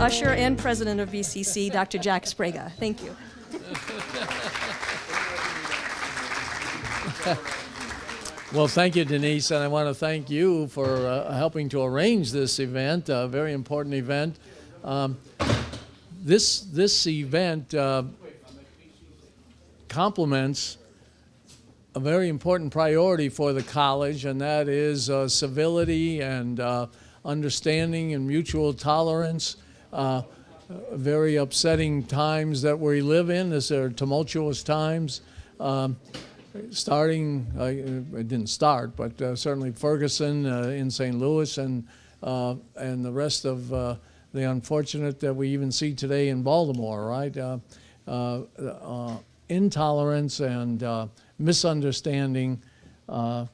usher and president of BCC, Dr. Jack Sbrega. Thank you. Well, thank you, Denise, and I want to thank you for uh, helping to arrange this event, a very important event. Um, this, this event uh, complements a very important priority for the college, and that is uh, civility and uh, understanding and mutual tolerance. Uh, very upsetting times that we live in. These are tumultuous times. Um, starting, uh, it didn't start, but uh, certainly Ferguson uh, in St. Louis and, uh, and the rest of uh, the unfortunate that we even see today in Baltimore, right? Intolerance and misunderstanding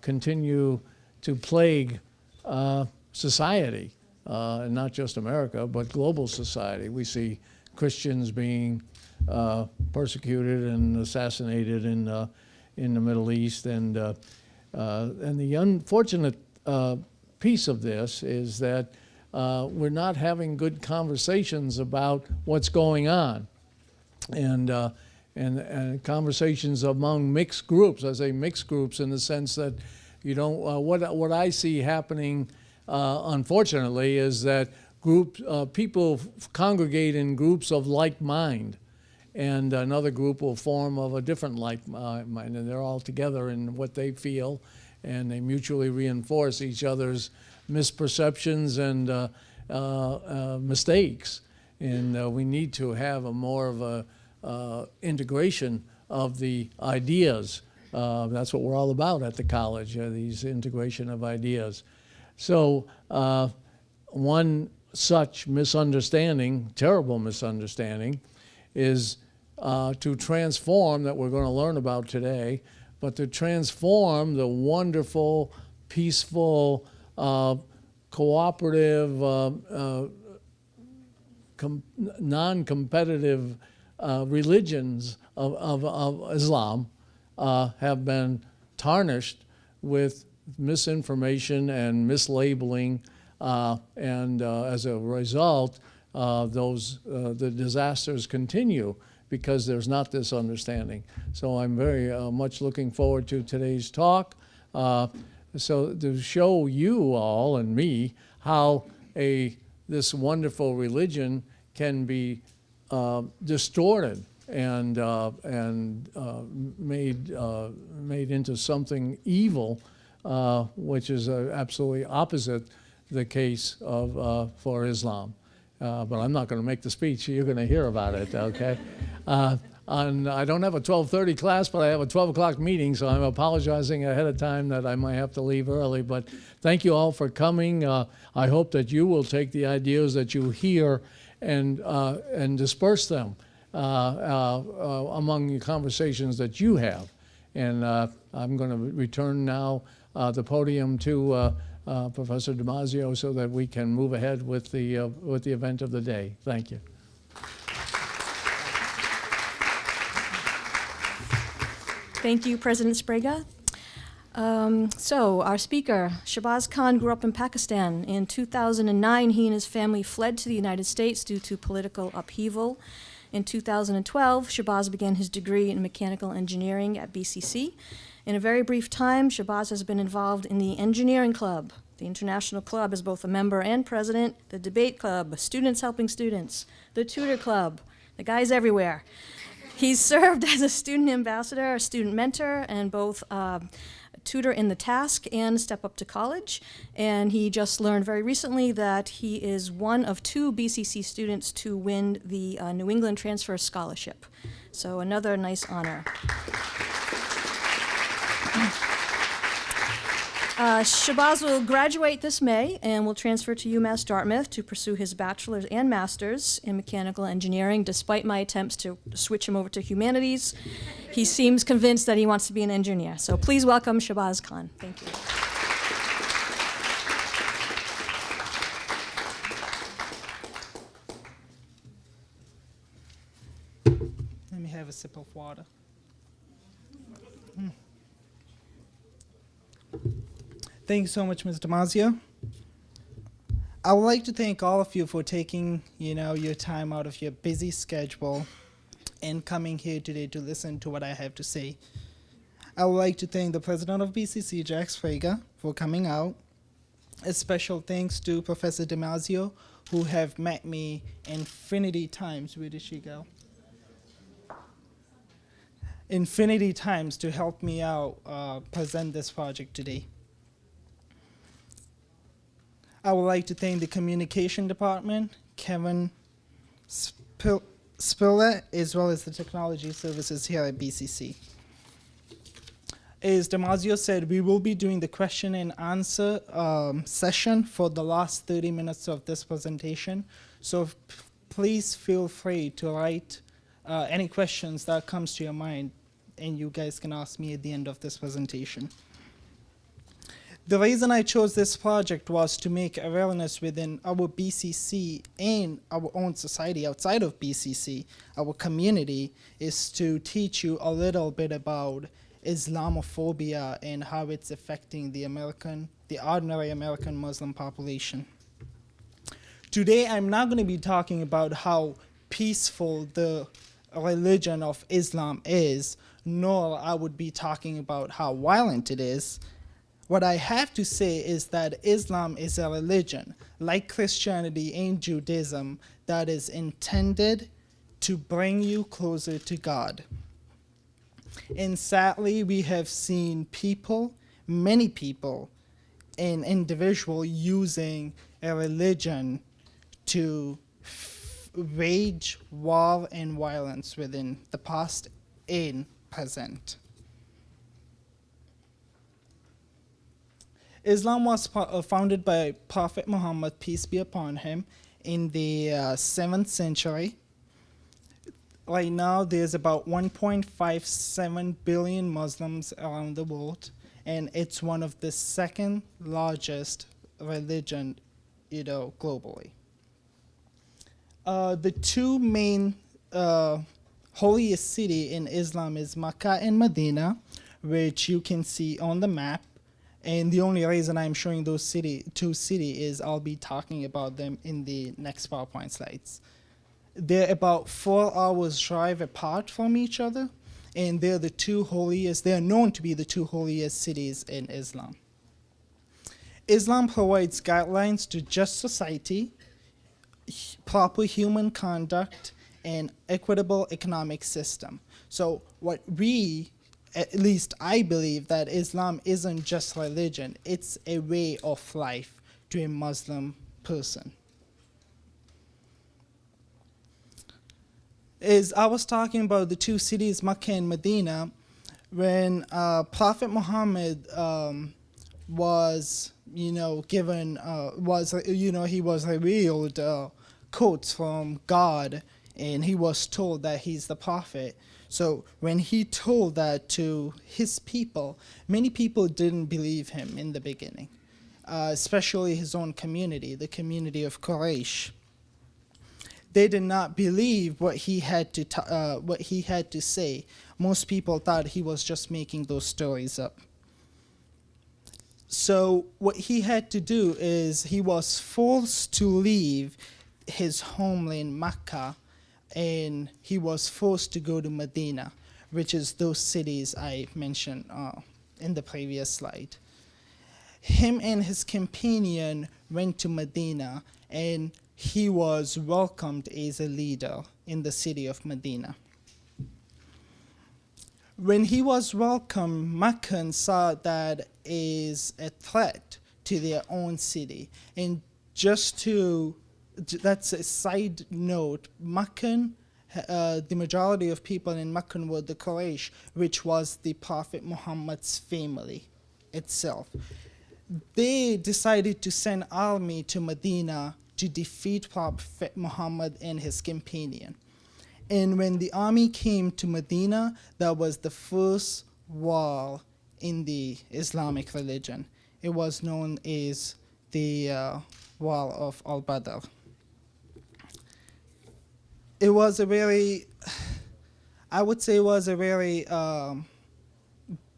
continue to plague society, and not just America, but global society. We see Christians being persecuted and assassinated in in the Middle East. And, uh, uh, and the unfortunate uh, piece of this is that uh, we're not having good conversations about what's going on. And, uh, and, and conversations among mixed groups. I say mixed groups in the sense that, you know, what, what I see happening, unfortunately, is that group, people congregate in groups of like mind and another group will form of a different like mind, and they're all together in what they feel, and they mutually reinforce each other's misperceptions and uh, uh, uh, mistakes. And uh, we need to have a more of a uh, integration of the ideas. Uh, that's what we're all about at the college, these integration of ideas. So one such misunderstanding, terrible misunderstanding, is uh, to transform that we're going to learn about today, but to transform the wonderful, peaceful, uh, cooperative, uh, uh non-competitive uh, religions of, of, of Islam uh, have been tarnished with misinformation and mislabeling, and as a result, those the disasters continue because there's not this understanding. So I'm very uh, much looking forward to today's talk. Uh, so to show you all and me how a this wonderful religion can be uh, distorted and uh, and uh, made uh, made into something evil, which is absolutely opposite the case of for Islam. Uh, but I'm not going to make the speech. You're going to hear about it, okay? Uh, and I don't have a 12:30 class, but I have a 12 o'clock meeting, so I'm apologizing ahead of time that I might have to leave early. But thank you all for coming. Uh, I hope that you will take the ideas that you hear and uh, and disperse them uh, uh, among the conversations that you have. And I'm going to return now the podium to uh, Professor Damasio so that we can move ahead with the, uh, with the event of the day. Thank you. Thank you, President Sbrega. Um, so, our speaker, Shahbaz Khan, grew up in Pakistan. In 2009, he and his family fled to the United States due to political upheaval. In 2012, Shahbaz began his degree in mechanical engineering at BCC in a very brief time, Shahbaz has been involved in the Engineering Club, the International Club as both a member and president, the Debate Club, Students Helping Students, the Tutor Club, the guy's everywhere. He's served as a student ambassador, a student mentor, and both uh, tutor in the task and step up to college. And he just learned very recently that he is one of two BCC students to win the uh, New England Transfer Scholarship. So another nice honor. Uh, Shahbaz will graduate this May and will transfer to UMass Dartmouth to pursue his bachelor's and master's in mechanical engineering. Despite my attempts to switch him over to humanities, he seems convinced that he wants to be an engineer. So please welcome Shahbaz Khan. Thank you. Let me have a sip of water. Thank you so much, Ms. Damasio. I would like to thank all of you for taking, you know, your time out of your busy schedule and coming here today to listen to what I have to say. I would like to thank the president of BCC, Jack Sbrega, for coming out. A special thanks to Professor Damasio, who have met me infinity times. She go? Infinity times to help me out uh, present this project today. I would like to thank the communication department, Kevin Spil- Spiller, as well as the technology services here at BCC. As Damasio said, we will be doing the question and answer um, session for the last 30 minutes of this presentation. So please feel free to write uh, any questions that comes to your mind and you guys can ask me at the end of this presentation. The reason I chose this project was to make awareness within our BCC and our own society outside of BCC, our community, is to teach you a little bit about Islamophobia and how it's affecting the American, the ordinary American Muslim population. Today, I'm not going to be talking about how peaceful the religion of Islam is, nor I would be talking about how violent it is. What I have to say is that Islam is a religion, like Christianity and Judaism, that is intended to bring you closer to God. And sadly, we have seen people, many people, and individual using a religion to wage war and violence within the past and present. Islam was uh, founded by Prophet Muhammad, peace be upon him, in the uh, 7th century. Right now, there's about 1.57 billion Muslims around the world, and it's one of the second largest religion, you know, globally. Uh, the two main uh, holiest city in Islam is Mecca and Medina, which you can see on the map. And the only reason I'm showing those city two city is I'll be talking about them in the next PowerPoint slides. They're about four hours drive apart from each other, and they're the two holiest. They are known to be the two holiest cities in Islam. Islam provides guidelines to just society, proper human conduct, and equitable economic system. So what we at least I believe that Islam isn't just religion, it's a way of life to a Muslim person. As I was talking about the two cities, Mecca and Medina, when uh, Prophet Muhammad um, was, you know, given, uh, was, you know, he was revealed uh, quotes from God and he was told that he's the prophet. So when he told that to his people, many people didn't believe him in the beginning, uh, especially his own community, the community of Quraysh. They did not believe what he had to uh, what he had to say. Most people thought he was just making those stories up. So what he had to do is he was forced to leave his homeland Mecca and he was forced to go to Medina, which is those cities I mentioned uh, in the previous slide. Him and his companion went to Medina, and he was welcomed as a leader in the city of Medina. When he was welcomed, Meccan saw that is a threat to their own city, and just to that's a side note. Meccan, uh, the majority of people in Meccan were the Quraysh, which was the Prophet Muhammad's family itself. They decided to send army to Medina to defeat Prophet Muhammad and his companion. And when the army came to Medina, that was the first war in the Islamic religion. It was known as the uh, War of Al Badr it was a very, I would say, it was a very um,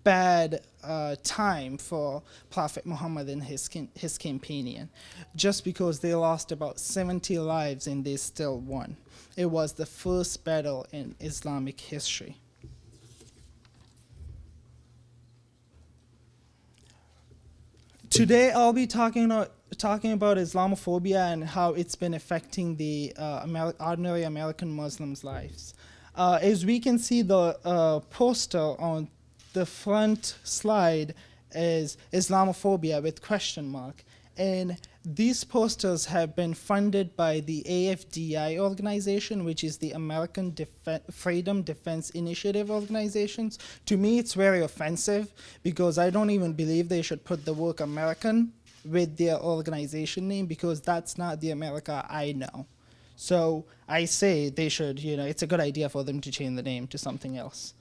bad uh, time for Prophet Muhammad and his, his companion, just because they lost about 70 lives and they still won. It was the first battle in Islamic history. Today, I'll be talking about, talking about Islamophobia and how it's been affecting the uh, Amer- ordinary American Muslims' lives. Uh, as we can see, the uh, poster on the front slide is Islamophobia with question mark, and these posters have been funded by the AFDI organization, which is the American Def- Freedom Defense Initiative organizations. To me, it's very offensive because I don't even believe they should put the word American with their organization name because that's not the America I know. So I say they should, you know, it's a good idea for them to change the name to something else.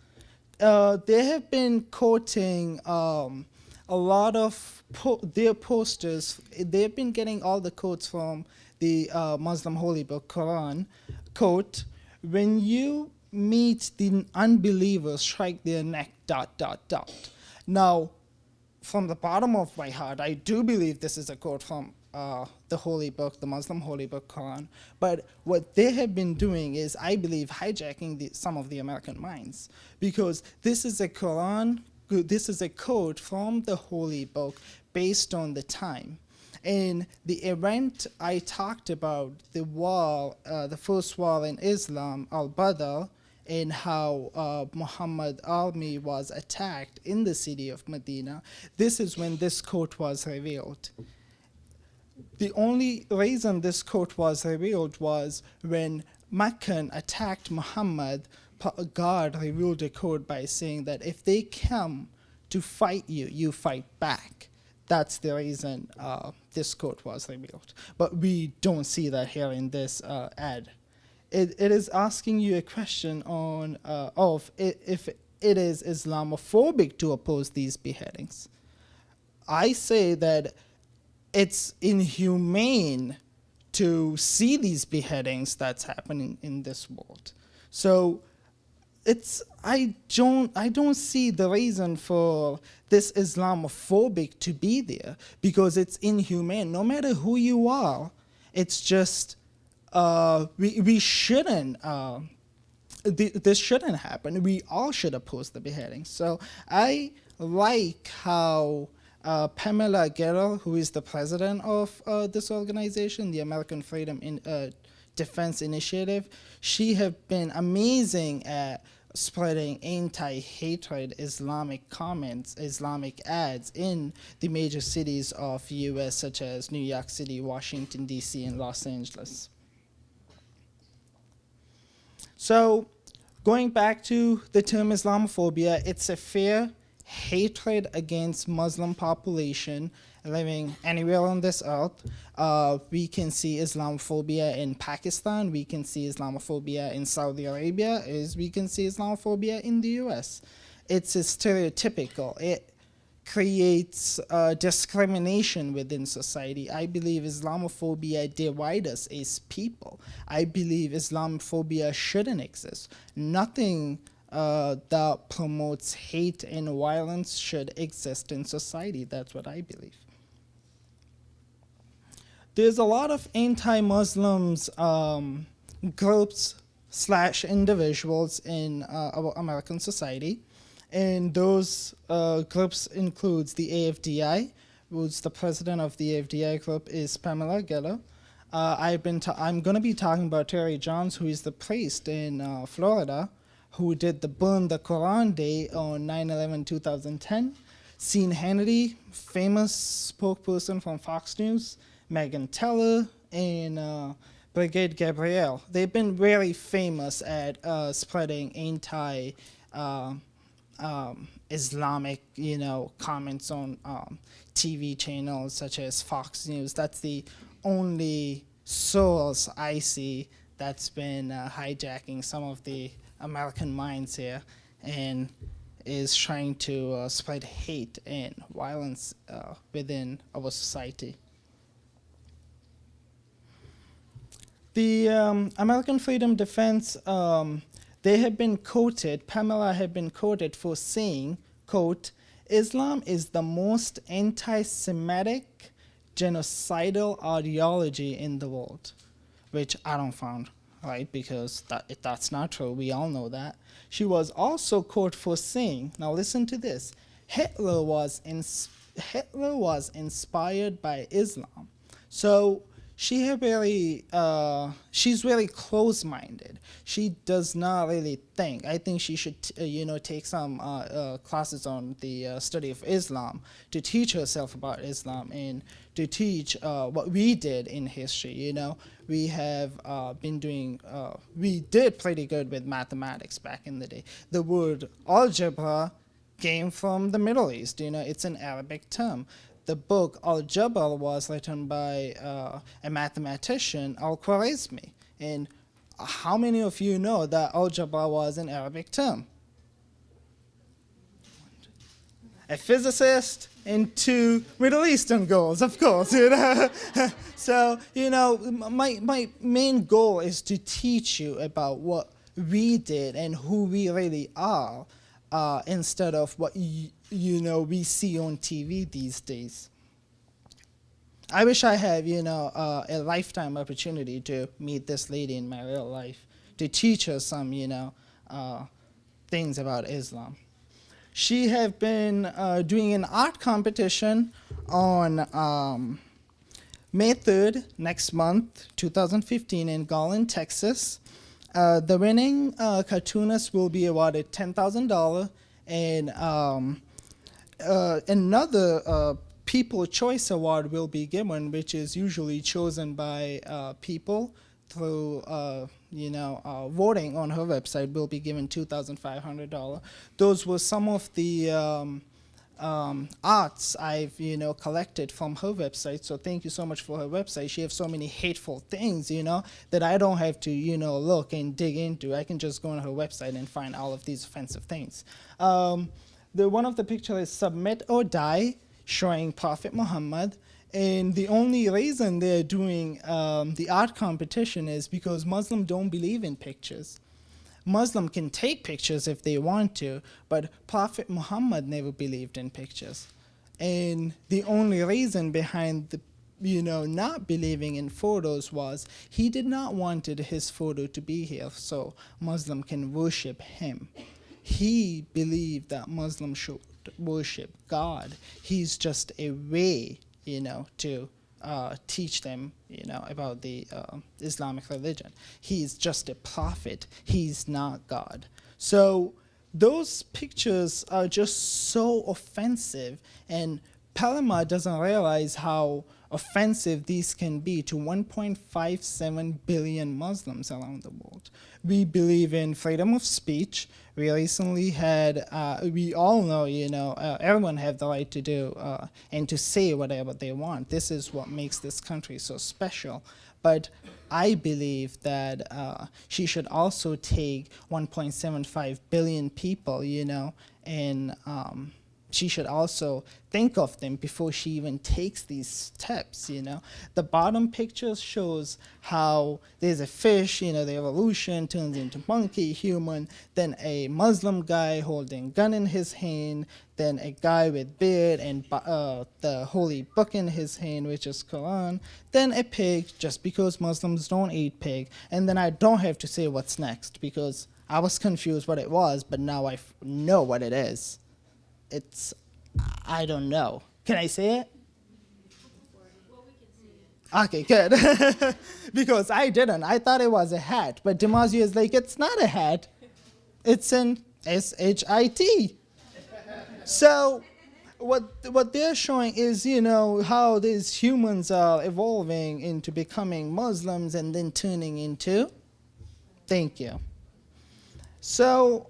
Uh, they have been quoting um, a lot of po- their posters. They've been getting all the quotes from the uh, Muslim holy book, Quran. Quote, when you meet the unbelievers, strike their neck, dot, dot, dot. Now, from the bottom of my heart, I do believe this is a quote from uh, the holy book, the Muslim holy book, Quran. But what they have been doing is, I believe, hijacking the, some of the American minds because this is a Quran, this is a code from the holy book based on the time. And the event I talked about, the wall, uh, the first wall in Islam, Al Badr, and how uh, Muhammad army was attacked in the city of Medina, this is when this quote was revealed. The only reason this quote was revealed was when Meccan attacked Muhammad, God revealed a code by saying that if they come to fight you, you fight back. That's the reason uh, this quote was revealed. But we don't see that here in this uh, ad. It, it is asking you a question on uh, of i- if it is Islamophobic to oppose these beheadings. I say that it's inhumane to see these beheadings that's happening in this world. So it's I don't I don't see the reason for this Islamophobic to be there because it's inhumane. No matter who you are, it's just uh, we we shouldn't. Uh, th- this shouldn't happen. We all should oppose the beheading. So I like how uh, Pamela Geller, who is the president of uh, this organization, the American Freedom in, uh, Defense Initiative, she have been amazing at spreading anti-hatred Islamic comments, Islamic ads in the major cities of U.S. such as New York City, Washington D.C., and Los Angeles. So, going back to the term Islamophobia, it's a fear, hatred against Muslim population living anywhere on this earth. Uh, we can see Islamophobia in Pakistan. We can see Islamophobia in Saudi Arabia. As we can see Islamophobia in the U.S. It's stereotypical. It creates uh, discrimination within society. I believe Islamophobia divides us as people. I believe Islamophobia shouldn't exist. Nothing uh, that promotes hate and violence should exist in society. That's what I believe. There's a lot of anti-Muslims um, groups slash individuals in uh, American society and those uh, groups includes the AFDI, who's the president of the AFDI group is Pamela Geller. Uh, I've been I'm going to be talking about Terry Jones, who is the priest in uh, Florida, who did the Burn the Quran Day on 9/11 2010. Sean Hannity, famous spokesperson from Fox News, Megan Teller, and uh, Brigitte Gabriel. They've been really famous at uh, spreading anti. Uh, um, Islamic, you know, comments on um, TV channels such as Fox News. That's the only source I see that's been uh, hijacking some of the American minds here and is trying to uh, spread hate and violence uh, within our society. The um, American Freedom Defense um, they have been quoted, Pamela had been quoted for saying, quote, Islam is the most anti-Semitic genocidal ideology in the world, which I don't find right because that, that's not true. We all know that. She was also quoted for saying, now listen to this, Hitler was, Hitler was inspired by Islam. So she really, uh, she's really close-minded. She does not really think. I think she should, uh, you know, take some uh, uh, classes on the uh, study of Islam to teach herself about Islam and to teach uh, what we did in history. You know, we have been doing, we did pretty good with mathematics back in the day. The word algebra came from the Middle East. You know, it's an Arabic term. The book Al-Jabal was written by uh, a mathematician, Al Khwarizmi. And how many of you know that Al-Jabal was an Arabic term? A physicist and two Middle Eastern girls, of course. You know? so, you know, my, my main goal is to teach you about what we did and who we really are uh, instead of what y- you know we see on TV these days. I wish I had you know uh, a lifetime opportunity to meet this lady in my real life to teach her some you know uh, things about Islam. She have been uh, doing an art competition on um, May 3rd next month, 2015, in Garland, Texas. Uh, the winning uh, cartoonist will be awarded $10,000, and um, uh, another uh, People Choice Award will be given, which is usually chosen by uh, people through, uh, you know, uh, voting on her website. Will be given $2,500. Those were some of the um, um, arts I've you know collected from her website. So thank you so much for her website. She has so many hateful things, you know, that I don't have to you know look and dig into. I can just go on her website and find all of these offensive things. Um, the one of the pictures is submit or die, showing Prophet Muhammad. And the only reason they're doing um, the art competition is because Muslims don't believe in pictures. Muslim can take pictures if they want to, but Prophet Muhammad never believed in pictures. And the only reason behind the you know not believing in photos was he did not wanted his photo to be here so Muslim can worship him. He believed that Muslims should worship God. He's just a way, you know, to uh, teach them, you know, about the uh, Islamic religion. He's just a prophet. He's not God. So those pictures are just so offensive, and Pamela doesn't realize how offensive these can be to 1.57 billion Muslims around the world. We believe in freedom of speech. We recently had, uh, we all know, you know, uh, everyone have the right to do uh, and to say whatever they want. This is what makes this country so special. But I believe that uh, she should also take 1.75 billion people, you know, and um, she should also think of them before she even takes these steps you know? The bottom picture shows how there's a fish you know the evolution turns into monkey human then a muslim guy holding gun in his hand then a guy with beard and uh, the holy book in his hand which is quran then a pig just because muslims don't eat pig. And then i don't have to say what's next because i was confused what it was but now I know what it is it's I don't know. Can I say it? Okay, good. because I didn't. I thought it was a hat, but Damasio is like, it's not a hat. It's an S H I T. So, what what they're showing is, you know, how these humans are evolving into becoming Muslims and then turning into. Thank you. So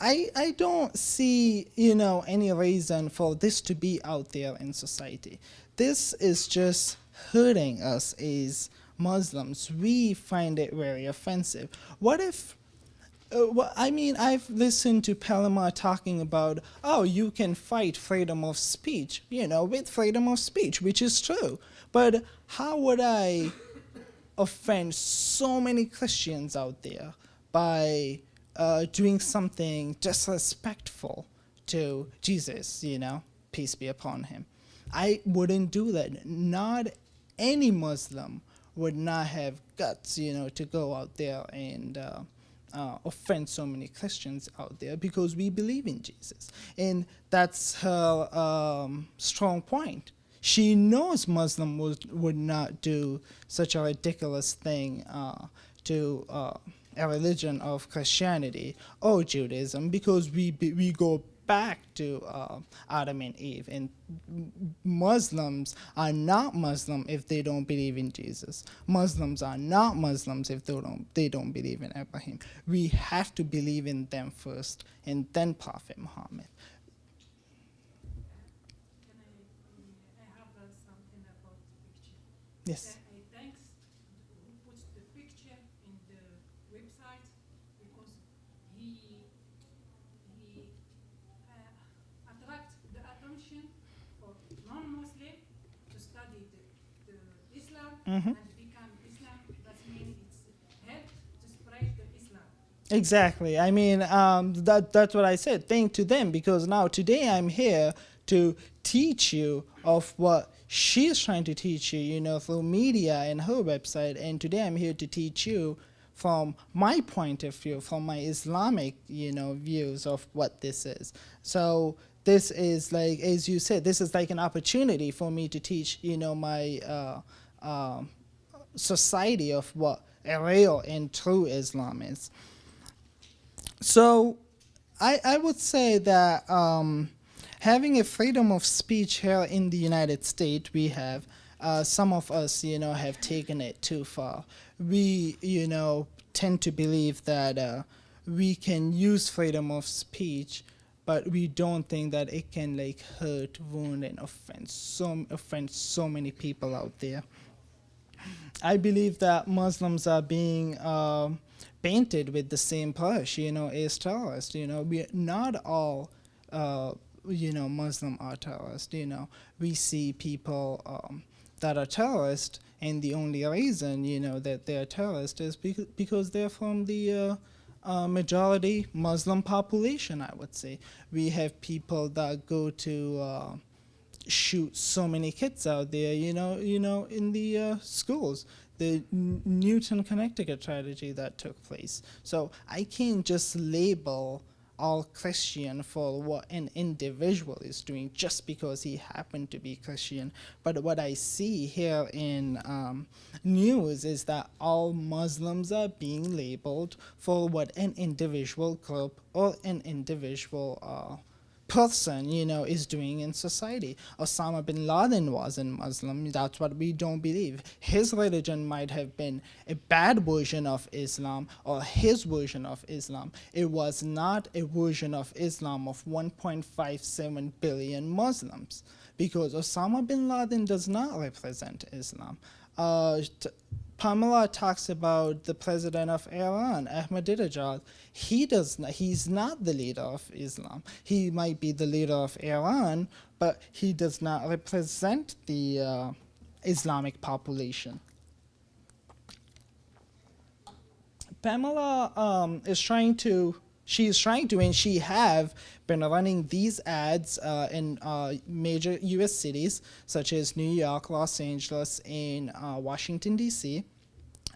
I, I don't see, you know, any reason for this to be out there in society. This is just hurting us as Muslims. We find it very offensive. What if, uh, well, I mean, I've listened to Pamela talking about, oh, you can fight freedom of speech, you know, with freedom of speech, which is true. But how would I offend so many Christians out there by uh, doing something disrespectful to Jesus, you know, peace be upon him. I wouldn't do that. Not any Muslim would not have guts, you know, to go out there and uh, uh, offend so many Christians out there because we believe in Jesus. And that's her um, strong point. She knows Muslim would, would not do such a ridiculous thing uh, to uh, a religion of Christianity or Judaism because we, we go back to uh, Adam and Eve. And Muslims are not Muslim if they don't believe in Jesus. Muslims are not Muslims if they don't they don't believe in Abraham. We have to believe in them first, and then Prophet Muhammad. Can I, uh, I have uh, something about the picture. Yes. Uh, I thanks who puts the picture in the website because he he uh, attract the attention for non-Muslim to study the, the Islam and become Islam. That means it's help to spread the Islam. Exactly. I mean, um, that that's what I said. Thank to them because now today I'm here to teach you of what she's trying to teach you, you know, through media and her website. And today I'm here to teach you from my point of view, from my Islamic, you know, views of what this is. So this is like, as you said, this is like an opportunity for me to teach, you know, my uh, um society of what a real and true Islam is. So, I, I would say that um, having a freedom of speech here in the United States, we have uh, some of us, you know, have taken it too far. We, you know, tend to believe that uh, we can use freedom of speech, but we don't think that it can like hurt, wound, and offend so offend so many people out there. I believe that Muslims are being um, painted with the same brush, you know, as terrorists. You know, we're not all, uh, you know, Muslim are terrorists. You know, we see people um, that are terrorists, and the only reason, you know, that they're terrorists is because, because they're from the uh, uh, majority Muslim population. I would say we have people that go to. Shoot so many kids out there, you know, you know, in the uh, schools. The N- Newtown, Connecticut tragedy that took place. So I can't just label all Christian for what an individual is doing just because he happened to be Christian. But what I see here in um, news is that all Muslims are being labeled for what an individual group or an individual uh, person, you know, is doing in society. Osama bin Laden wasn't Muslim. That's what we don't believe. His religion might have been a bad version of Islam or his version of Islam. It was not a version of Islam of 1.57 billion Muslims because Osama bin Laden does not represent Islam. Uh, Pamela talks about the president of Iran, Ahmadinejad. He does not, he's not the leader of Islam. He might be the leader of Iran, but he does not represent the uh, Islamic population. Pamela um, is trying to, she is trying to, and she have been running these ads uh, in uh, major U.S. cities such as New York, Los Angeles, and uh, Washington D.C.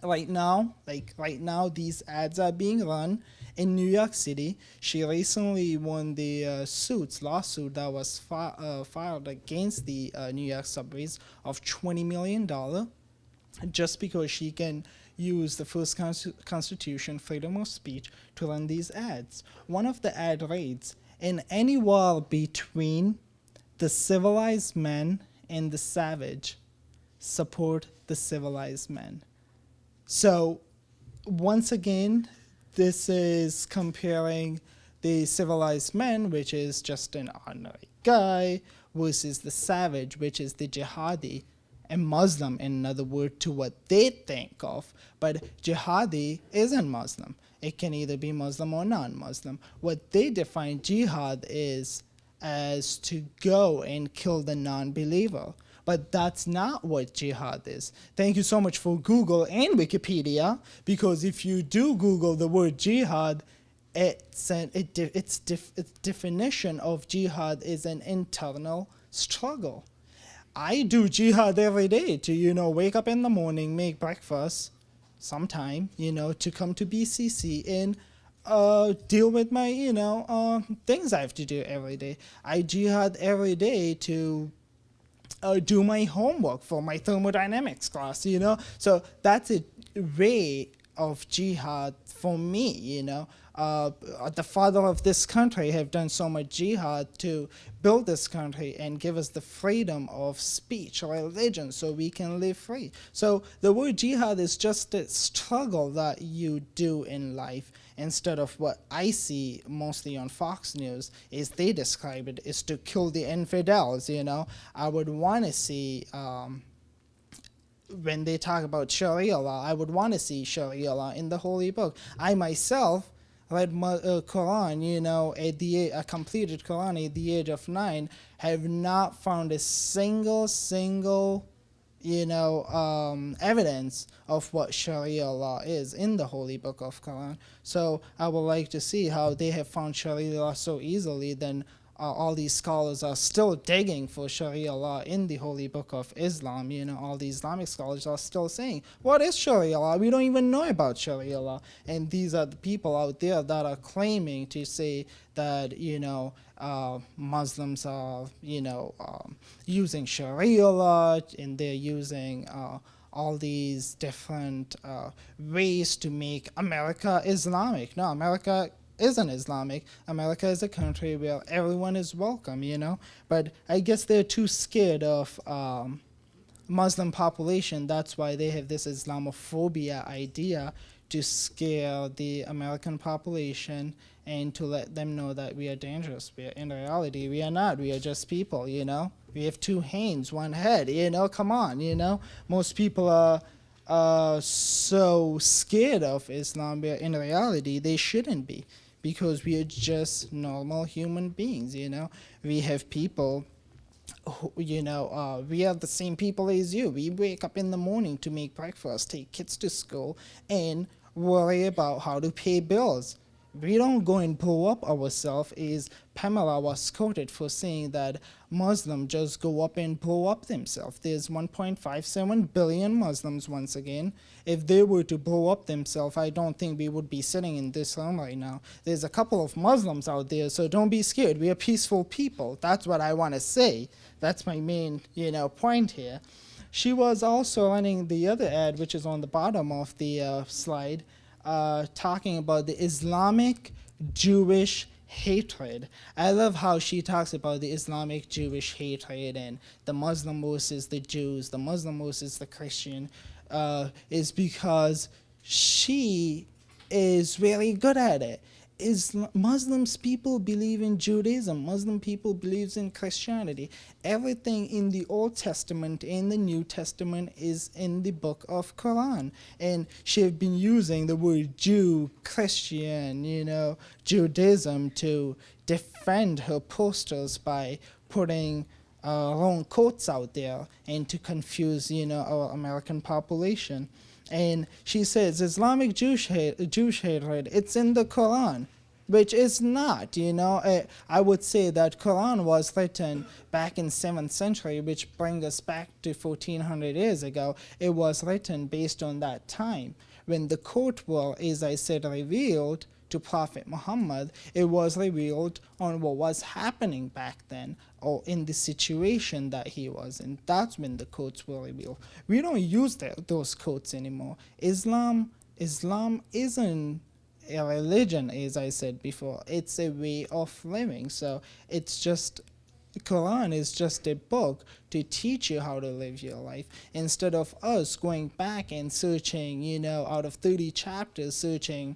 Right now, like right now, these ads are being run in New York City. She recently won the uh, suits lawsuit that was fi- uh, filed against the uh, New York subways of twenty million dollar just because she can use the first Consti- constitution, freedom of speech, to run these ads. One of the ad reads In any war between the civilized man and the savage, support the civilized man. So, once again, this is comparing the civilized man, which is just an ordinary guy, versus the savage, which is the jihadi, a Muslim, in another word, to what they think of. But jihadi isn't Muslim. It can either be Muslim or non Muslim. What they define jihad is as to go and kill the non believer. But that's not what jihad is. Thank you so much for Google and Wikipedia, because if you do Google the word jihad, it's an it, its, def- its definition of jihad is an internal struggle. I do jihad every day to you know wake up in the morning, make breakfast, sometime you know to come to BCC and uh, deal with my you know uh, things I have to do every day. I jihad every day to uh, do my homework for my thermodynamics class, you know. So that's a way of jihad for me, you know. Uh, the father of this country have done so much jihad to build this country and give us the freedom of speech or religion so we can live free. So the word jihad is just a struggle that you do in life instead of what I see mostly on Fox News is they describe it is to kill the infidels. You know, I would want to see um, when they talk about Sharia law, I would want to see Sharia law in the Holy Book. I myself read my uh, Quran, you know, at the a completed Quran at the age of nine, have not found a single single you know, um, evidence of what Sharia law is in the Holy Book of Quran. So I would like to see how they have found Sharia law so easily. Then uh, all these scholars are still digging for Sharia law in the Holy Book of Islam. You know, all the Islamic scholars are still saying, "What is Sharia law? We don't even know about Sharia law." And these are the people out there that are claiming to say that you know uh, Muslims are you know um, using Sharia law and they're using uh, all these different uh, ways to make America Islamic. No, America isn't Islamic. America is a country where everyone is welcome, you know. But I guess they're too scared of. Um, Muslim population, that's why they have this Islamophobia idea to scare the American population and to let them know that we are dangerous. We are, in reality, we are not. We are just people, you know. We have two hands, one head, you know. Come on, you know. Most people are uh, so scared of Islam, but in reality, they shouldn't be because we are just normal human beings, you know. We have people who, you know, uh, we are the same people as you. We wake up in the morning to make breakfast, take kids to school, and worry about how to pay bills. We don't go and blow up ourselves is Pamela was quoted for saying that Muslims just go up and blow up themselves. There's 1.57 billion Muslims once again. If they were to blow up themselves, I don't think we would be sitting in this room right now. There's a couple of Muslims out there, so don't be scared. We are peaceful people. That's what I want to say. That's my main, you know, point here. She was also running the other ad, which is on the bottom of the uh, slide, uh, talking about the Islamic Jewish hatred. I love how she talks about the Islamic Jewish hatred and the Muslim versus the Jews, the Muslim versus the Christian, uh, is because she is really good at it. Is Muslims people believe in Judaism, Muslim people believes in Christianity. Everything in the Old Testament and the New Testament is in the book of Quran. And she have been using the word Jew, Christian, you know, Judaism to defend her posters by putting uh, wrong quotes out there and to confuse, you know, our American population and she says Islamic Jewish hate, Jewish hatred. It's in the Quran, which is not. You know, I, would say that Quran was written back in seventh century, which brings us back to 1400 years ago. It was written based on that time when the court will, as I said, revealed to Prophet Muhammad, it was revealed on what was happening back then or in the situation that he was in. That's when the codes were revealed. We don't use those codes anymore. Islam, Islam isn't a religion, as I said before. It's a way of living. So it's just Quran is just a book to teach you how to live your life instead of us going back and searching, you know, out of 30 chapters, searching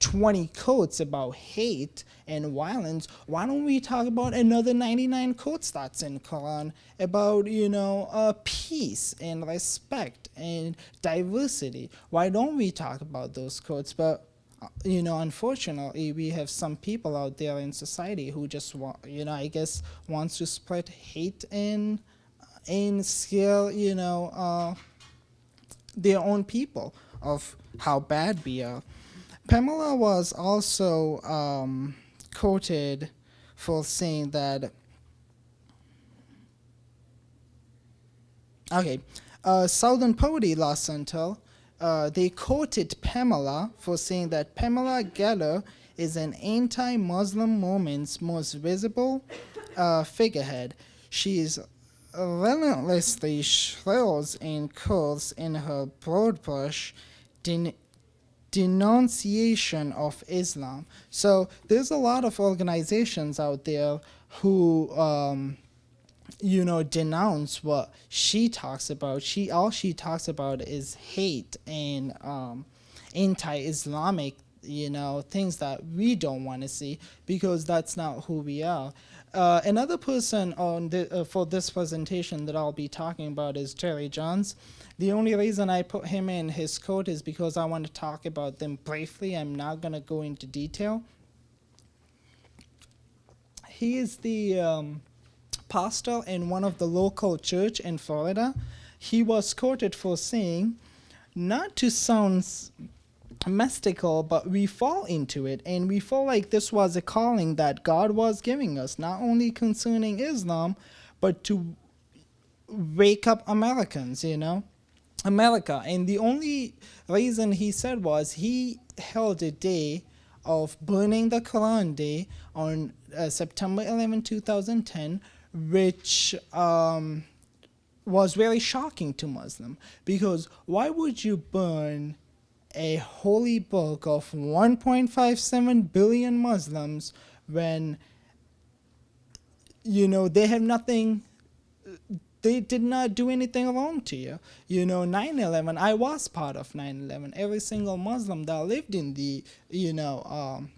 20 quotes about hate and violence, why don't we talk about another 99 quotes that's in Quran about, you know, uh, peace and respect and diversity? Why don't we talk about those quotes? But uh, you know, unfortunately, we have some people out there in society who just want, you know, I guess wants to spread hate and and scare, you know, uh, their own people of how bad we are. Pamela was also um, quoted for saying that. Okay, uh, Southern Poverty Law Center, uh, they quoted Pamela for saying that Pamela Geller is an anti-Muslim movement's most visible uh, figurehead. She is relentlessly shrills and curls in her broad brush den- denunciation of Islam. So there's a lot of organizations out there who, um, you know, denounce what she talks about. She all she talks about is hate and um, anti-Islamic, you know, things that we don't want to see because that's not who we are. Uh, another person on the, uh, for this presentation that I'll be talking about is Terry Johns. The only reason I put him in his code is because I want to talk about them briefly. I'm not going to go into detail. He is the um, pastor in one of the local church in Florida. He was quoted for saying, not to sound mystical, but we fall into it, and we feel like this was a calling that God was giving us, not only concerning Islam, but to wake up Americans, you know, America. And the only reason he said was he held a day of burning the Quran Day on uh, September 11, 2010, which um, was very shocking to Muslim because why would you burn a holy book of 1.57 billion Muslims when you know they have nothing they did not do anything wrong to you. You know, 9/11. I was part of 9/11. Every single Muslim that lived in the, you know, um,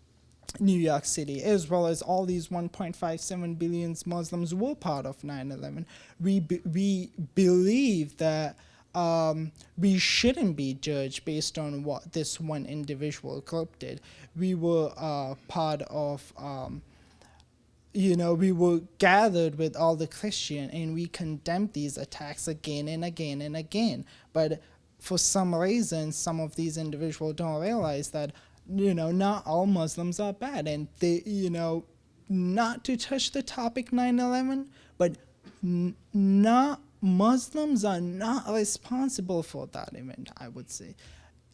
New York City, as well as all these 1.57 billion Muslims were part of 9/11. We be, we believe that um, we shouldn't be judged based on what this one individual group did. We were uh, part of. Um, you know, we were gathered with all the Christian and we condemned these attacks again and again and again. But for some reason, some of these individuals don't realize that, you know, not all Muslims are bad. And they, you know, not to touch the topic 9 11, but not Muslims are not responsible for that event, I would say.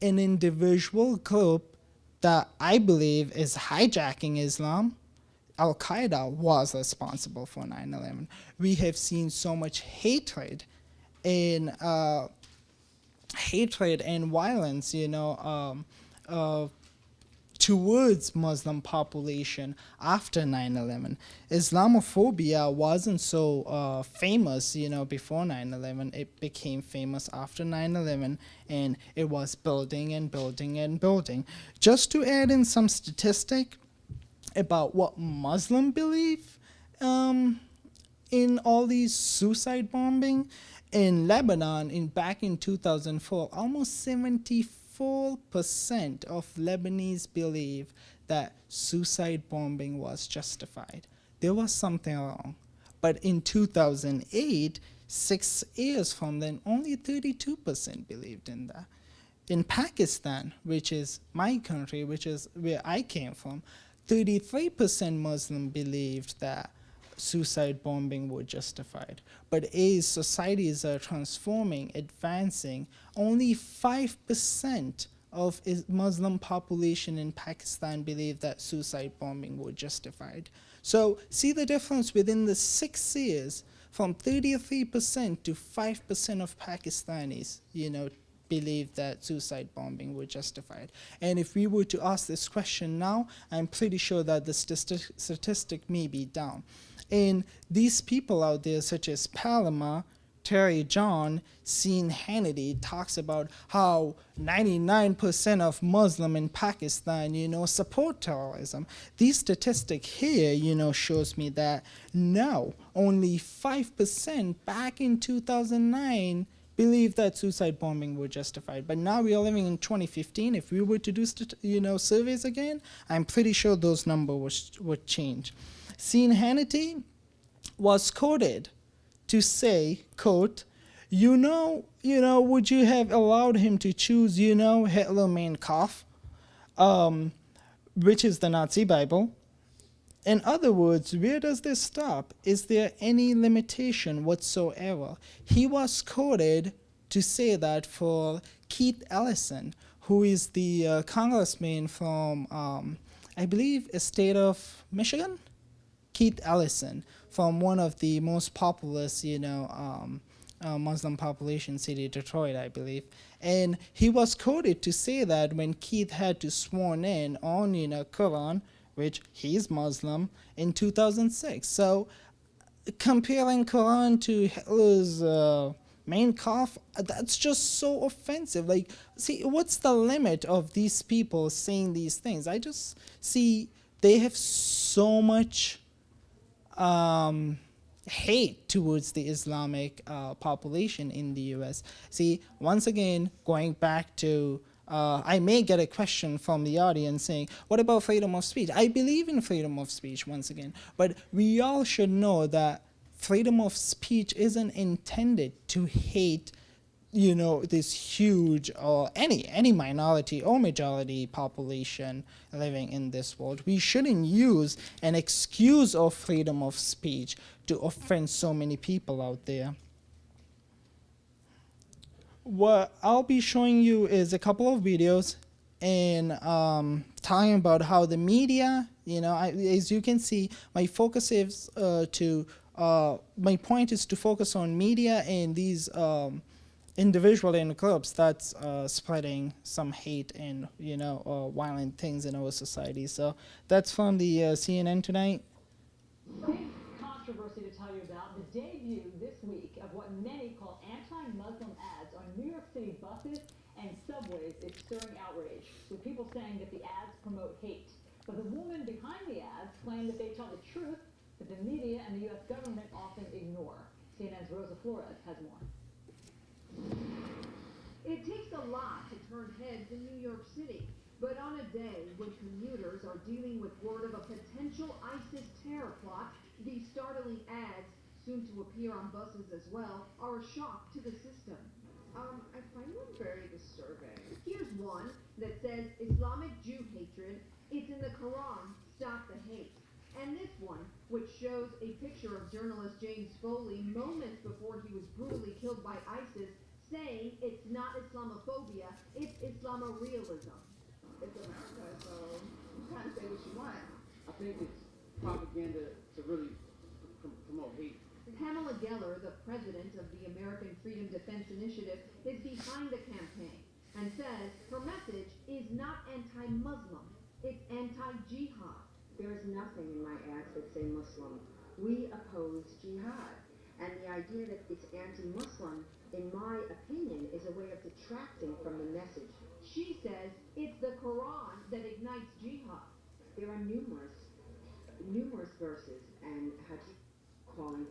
An individual group that I believe is hijacking Islam Al Qaeda was responsible for 9 11. We have seen so much hatred and uh, hatred and violence, you know, um, uh, towards Muslim population after 9/11. Islamophobia wasn't so uh, famous, you know, before 9/11. It became famous after 9/11, and it was building and building and building. Just to add in some statistic about what Muslim believe um, in all these suicide bombing in Lebanon in back in 2004 almost 74% of Lebanese believe that suicide bombing was justified. There was something wrong. But in 2008 six years from then only 32% believed in that. In Pakistan, which is my country, which is where I came from, 33% Muslim believed that suicide bombing were justified. But as societies are uh, transforming, advancing, only 5% of Muslim population in Pakistan believe that suicide bombing were justified. So see the difference within the six years from 33% to 5% of Pakistanis, you know, believe that suicide bombing were justified. And if we were to ask this question now, I'm pretty sure that the stati- statistic may be down. And these people out there, such as Pamela, Terry John, Sean Hannity, talks about how 99% of Muslim in Pakistan, you know, support terrorism. These statistic here, you know, shows me that no, only 5% back in 2009 believed that suicide bombing were justified. But now we are living in 2015. If we were to do, you know, surveys again, I'm pretty sure those numbers would, change. Sean Hannity was quoted to say, quote, you know, you know, would you have allowed him to choose, you know, Hitler Mein Kampf? um, which is the Nazi Bible. In other words, where does this stop? Is there any limitation whatsoever? He was quoted to say that for Keith Ellison, who is the uh, congressman from, um, I believe, a state of Michigan? Keith Ellison, from one of the most populous, you know, um, uh, Muslim population city, Detroit, I believe. And he was quoted to say that when Keith had to sworn in on, you know, Quran, which he's Muslim, in 2006. So comparing Quran to Hitler's uh, Mein Kampf, that's just so offensive. Like, see, what's the limit of these people saying these things? I just see they have so much um, hate towards the Islamic uh, population in the U.S. See, once again, going back to, uh, I may get a question from the audience saying, what about freedom of speech? I believe in freedom of speech, once again, but we all should know that freedom of speech isn't intended to hate you know this huge or any any minority or majority population living in this world. We shouldn't use an excuse of freedom of speech to offend so many people out there what i'll be showing you is a couple of videos and um, talking about how the media you know I, as you can see my focus is uh, to uh, my point is to focus on media and these um, individual in groups that's uh, spreading some hate and you know uh, violent things in our society. So that's from the uh, CNN tonight. Big controversy to tell you about the debut this week of what many call anti-Muslim ads on New York City buses and subways is stirring outrage, with people saying that the ads promote hate. But the woman behind the ads claim that they tell the truth that the media and the U.S. government often ignore. CNN's Rosa Flores has more. It takes a lot to turn heads in New York City, but on a day when commuters are dealing with word of a potential ISIS terror plot, these startling ads, soon to appear on buses as well, are a shock to the system. Um, I find them very disturbing. Here's one that says Islamic Jew hatred, it's in the Quran, stop the hate. And this one, which shows a picture of journalist James Foley moments before he was brutally killed by ISIS, saying it's not Islamophobia, it's Islamorealism. It's America, so you kind of say what you want. I think it's propaganda to really promote hate. Pamela Geller, the president of the American Freedom Defense Initiative, is behind the campaign and says her message is not anti-Muslim, it's anti-jihad. There is nothing in my ads that say Muslim. We oppose jihad. And the idea that it's anti-Muslim, in my opinion, is a way of detracting from the message. She says it's the Quran that ignites jihad. There are numerous, numerous verses and hadith calling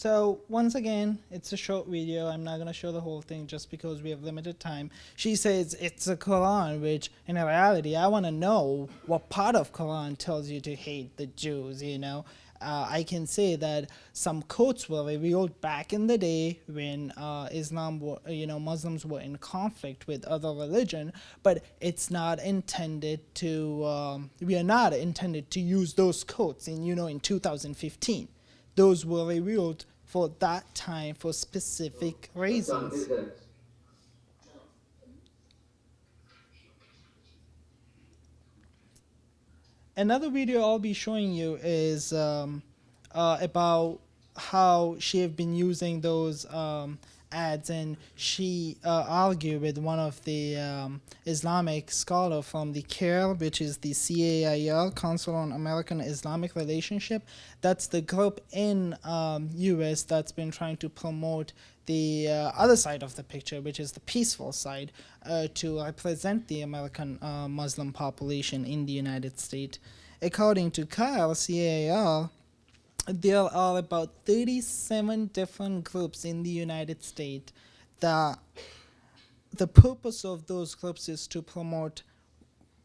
So once again, it's a short video. I'm not gonna show the whole thing just because we have limited time. She says it's a Quran, which in reality, I want to know what part of Quran tells you to hate the Jews. You know, uh, I can say that some quotes were revealed back in the day when uh, Islam, were, you know, Muslims were in conflict with other religion, but it's not intended to. Um, we are not intended to use those quotes in you know in 2015 those were revealed for that time for specific reasons. Another video I'll be showing you is um, uh, about how she have been using those um, ads and she uh, argued with one of the um, Islamic scholar from the CAIR, which is the CAIR, Council on American Islamic Relationship. That's the group in um, US that's been trying to promote the uh, other side of the picture, which is the peaceful side, uh, to represent the American uh, Muslim population in the United States. According to CAIR, CAIR, there are about 37 different groups in the United States that the purpose of those groups is to promote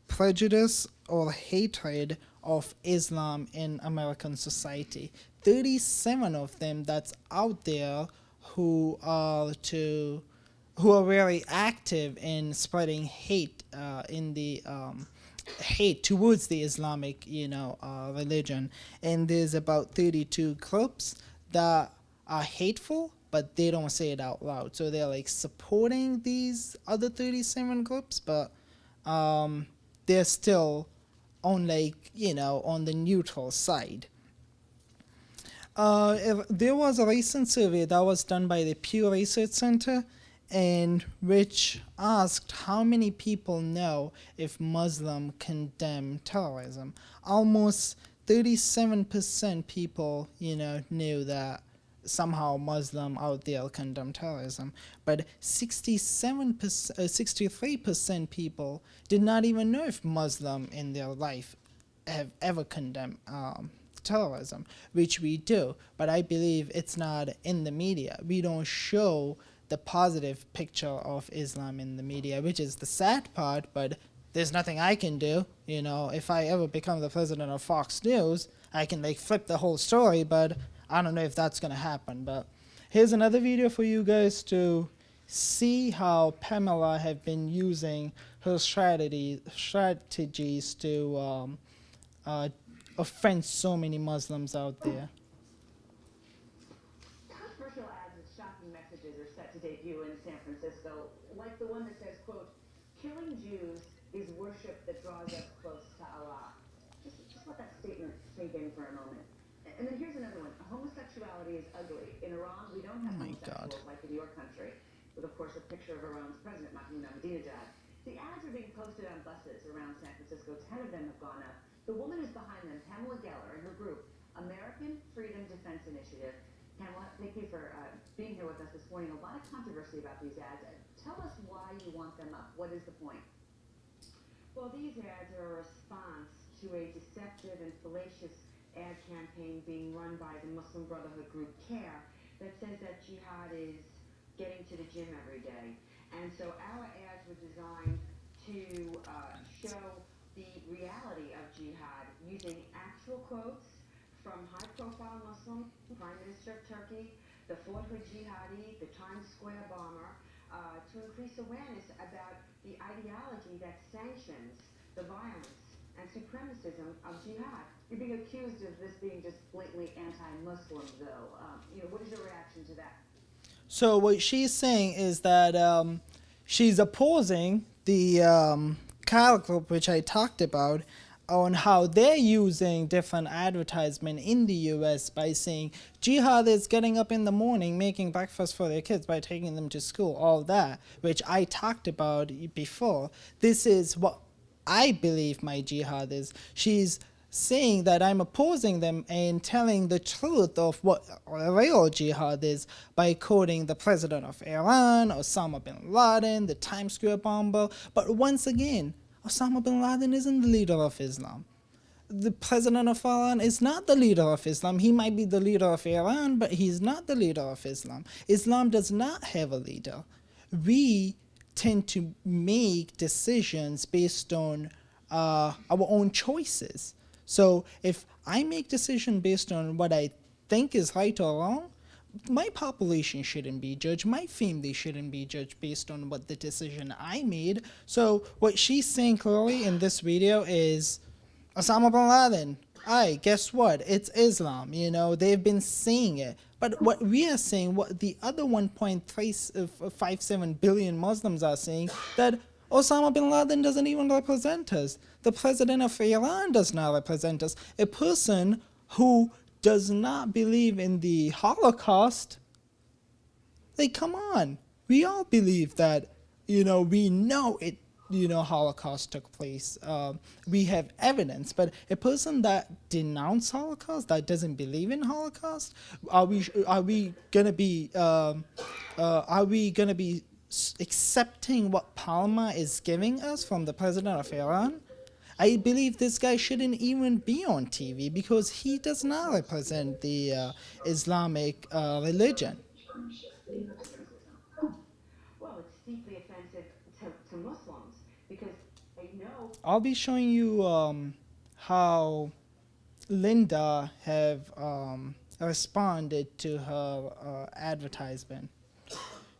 prejudice or hatred of Islam in American society. 37 of them that's out there who are to who are very active in spreading hate uh, in the um, hate towards the Islamic, you know, uh, religion. And there's about 32 groups that are hateful, but they don't say it out loud. So they're like supporting these other 37 groups, but um, they're still on like you know on the neutral side. Uh, there was a recent survey that was done by the Pew Research Center, and which asked how many people know if Muslim condemn terrorism. Almost 37% people, you know, knew that somehow Muslim out there condemn terrorism, but 67%, uh, 63% people did not even know if Muslim in their life have ever condemned um, terrorism, which we do. But I believe it's not in the media. We don't show the positive picture of Islam in the media, which is the sad part. But there's nothing I can do. You know, if I ever become the president of Fox News, I can like flip the whole story. But I don't know if that's gonna happen. But here's another video for you guys to see how Pamela have been using her strategy strategies to um, uh, offend so many Muslims out there. Controversial ads with shocking messages are set to debut in San Francisco, like the one that says, quote, killing Jews is worship that draws us close to Allah. Just, just let that statement sink in for a moment. A- And then here's another one. Homosexuality is ugly. In Iran, we don't have Oh my homosexuals God. like in your country, with of course a picture of Iran's president, Mahmoud Ahmadinejad. The ads are being posted on buses around San Francisco. Ten of them have gone up. The woman is behind them, Pamela Geller, and her group, American Freedom Defense Initiative. Pamela, thank you for uh, being here with us this morning. A lot of controversy about these ads. Tell us why you want them up. What is the point? Well, these ads are a response to a deceptive and fallacious ad campaign being run by the Muslim Brotherhood group CAIR that says that jihad is getting to the gym every day. And so our ads were designed to uh, show the reality of jihad using actual quotes from high-profile Muslim Prime Minister of Turkey, the Fort jihadi, the Times Square bomber, uh, to increase awareness about the ideology that sanctions the violence and supremacism of jihad. You're being accused of this being just blatantly anti-Muslim, though. Um, you know, what is your reaction to that? So what she's saying is that um, she's opposing the um, group, which I talked about, on how they're using different advertisement in the U.S. by saying jihad is getting up in the morning, making breakfast for their kids by taking them to school, all that, which I talked about before. This is what I believe my jihad is. She's saying that I'm opposing them and telling the truth of what real jihad is by quoting the president of Iran, Osama bin Laden, the Times Square bomber. But once again, Osama bin Laden isn't the leader of Islam. The president of Iran is not the leader of Islam. He might be the leader of Iran, but he's not the leader of Islam. Islam does not have a leader. We tend to make decisions based on uh, our own choices. So if I make decision based on what I think is right or wrong, my population shouldn't be judged. My family shouldn't be judged based on what the decision I made. So what she's saying clearly in this video is Osama bin Laden. Aye, guess what? It's Islam. You know, they've been saying it. But what we are saying, what the other 1.57 uh, billion Muslims are saying, that Osama bin Laden doesn't even represent us. The president of Iran does not represent us. A person who does not believe in the Holocaust, like, come on. We all believe that, you know, we know it, you know, Holocaust took place. Um, we have evidence. But a person that denounce Holocaust, that doesn't believe in Holocaust, are we, are we gonna be, um, uh, are we gonna be accepting what Pamela is giving us from the president of Iran? I believe this guy shouldn't even be on TV because he does not represent the uh, Islamic uh, religion. Well, it's deeply offensive to, to Muslims because they know I'll be showing you um, how Linda have um, responded to her uh, advertisement.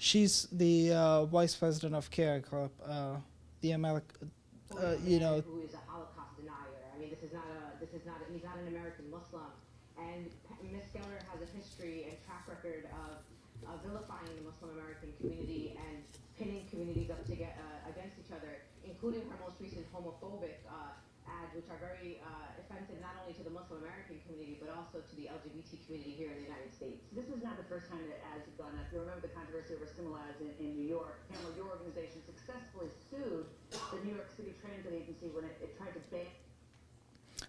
She's the uh, vice president of CAIR Club, uh, the American, uh, you know, who is a Holocaust denier. I mean, this is not a, this is not, a, he's not an American Muslim. And Ms. Geller has a history and track record of, of vilifying the Muslim American community and pitting communities up to get, uh, against each other, including her most recent homophobic uh, ads, which are very uh, offensive not only to the Muslim American community but also to the LGBT community here in the United States. This is not the first time that ads have gone up. You remember the controversy over Similar ads in, in New York. Pamela, your organization successfully sued the New York City Transit Agency when it, it tried to ban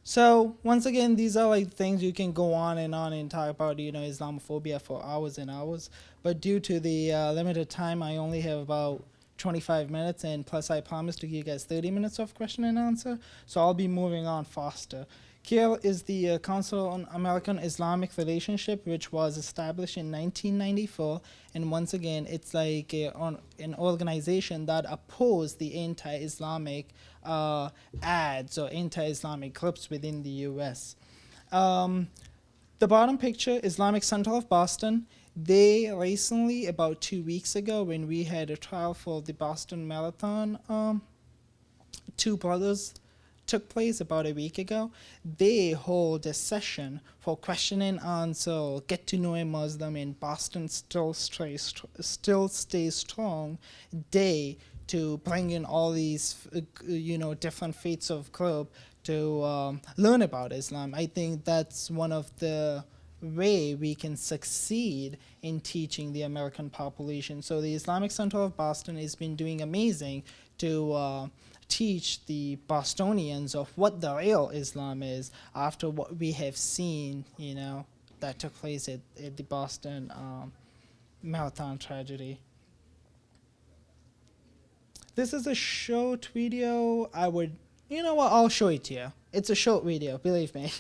So once again, these are like things you can go on and on and talk about, you know, Islamophobia for hours and hours. But due to the uh, limited time, I only have about 25 minutes, and plus I promised to give you guys 30 minutes of question and answer. So I'll be moving on faster. CAIR is the uh, Council on American Islamic Relationship, which was established in 1994. And once again, it's like a, on, an organization that opposed the anti-Islamic uh, ads or anti-Islamic groups within the U.S. Um, the bottom picture, Islamic Center of Boston. They recently, about two weeks ago, when we had a trial for the Boston Marathon, um, two brothers took place about a week ago. They hold a session for question and answer, get to know a Muslim in Boston still stays still stays strong day to bring in all these uh, you know different faiths of group to um, learn about Islam. I think that's one of the way we can succeed in teaching the American population. So the Islamic Center of Boston has been doing amazing to uh, teach the Bostonians of what the real Islam is after what we have seen, you know, that took place at, at the Boston um, Marathon tragedy. This is a short video. I would, you know what, I'll show it to you. It's a short video, believe me.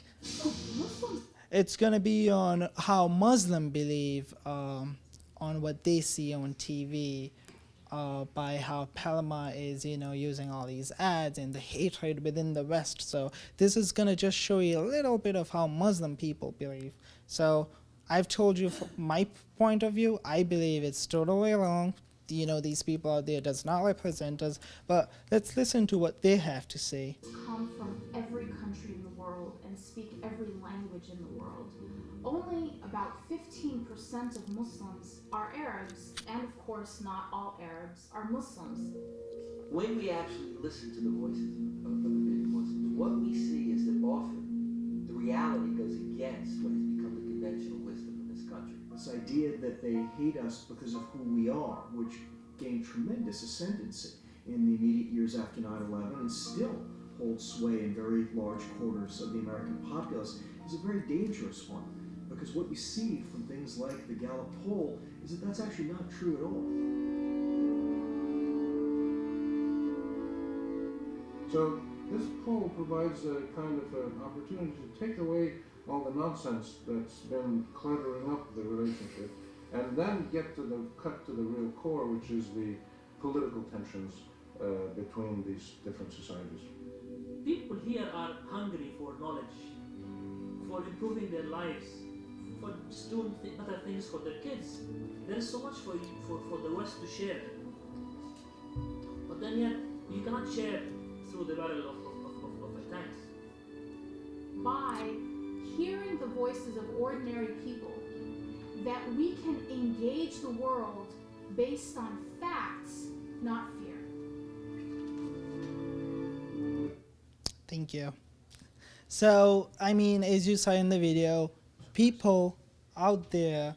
It's gonna be on how Muslim believe um, on what they see on TV uh, by how Pamela is, you know, using all these ads and the hatred within the West. So this is gonna just show you a little bit of how Muslim people believe. So I've told you my point of view, I believe it's totally wrong. You know, these people out there does not represent us. But let's listen to what they have to say. come from every country in the world and speak every language in the world. Only about 15% of Muslims are Arabs, and of course, not all Arabs are Muslims. when we actually listen to the voices of, of the many Muslims, what we see is that often the reality goes against what has become the conventional wisdom in this country. This idea that they hate us because of who we are, which gained tremendous ascendancy in the immediate years after 9 11 and still holds sway in very large quarters of the American populace, is a very dangerous one. Because what you see from things like the Gallup poll is that that's actually not true at all. So this poll provides a kind of an opportunity to take away all the nonsense that's been cluttering up the relationship and then get to the cut to the real core, which is the political tensions uh, between these different societies. People here are hungry for knowledge, for improving their lives, for just doing th- better things for their kids. There is so much for, you, for, for the West to share. But then yet, you cannot share through the barrel of, of, of, of, of a tank. By hearing the voices of ordinary people, that we can engage the world based on facts, not fear. Thank you. So, I mean, as you saw in the video, people out there,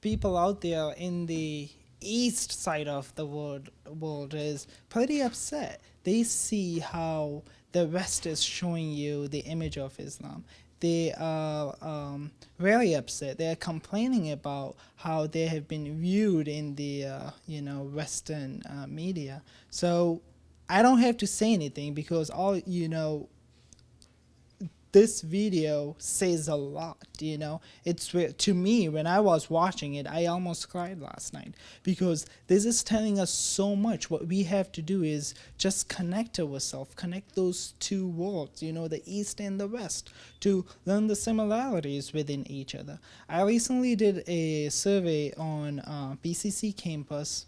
people out there in the east side of the world, world is pretty upset. They see how the West is showing you the image of Islam. They are um, very upset. They are complaining about how they have been viewed in the uh, you know Western uh, media. So I don't have to say anything because all you know this video says a lot you know? It's to me when i was watching it i almost cried last night because this is telling us so much. What we have to do is just connect ourselves connect those two worlds you know the east and the west to learn the similarities within each other. I recently did a survey on uh, bcc campus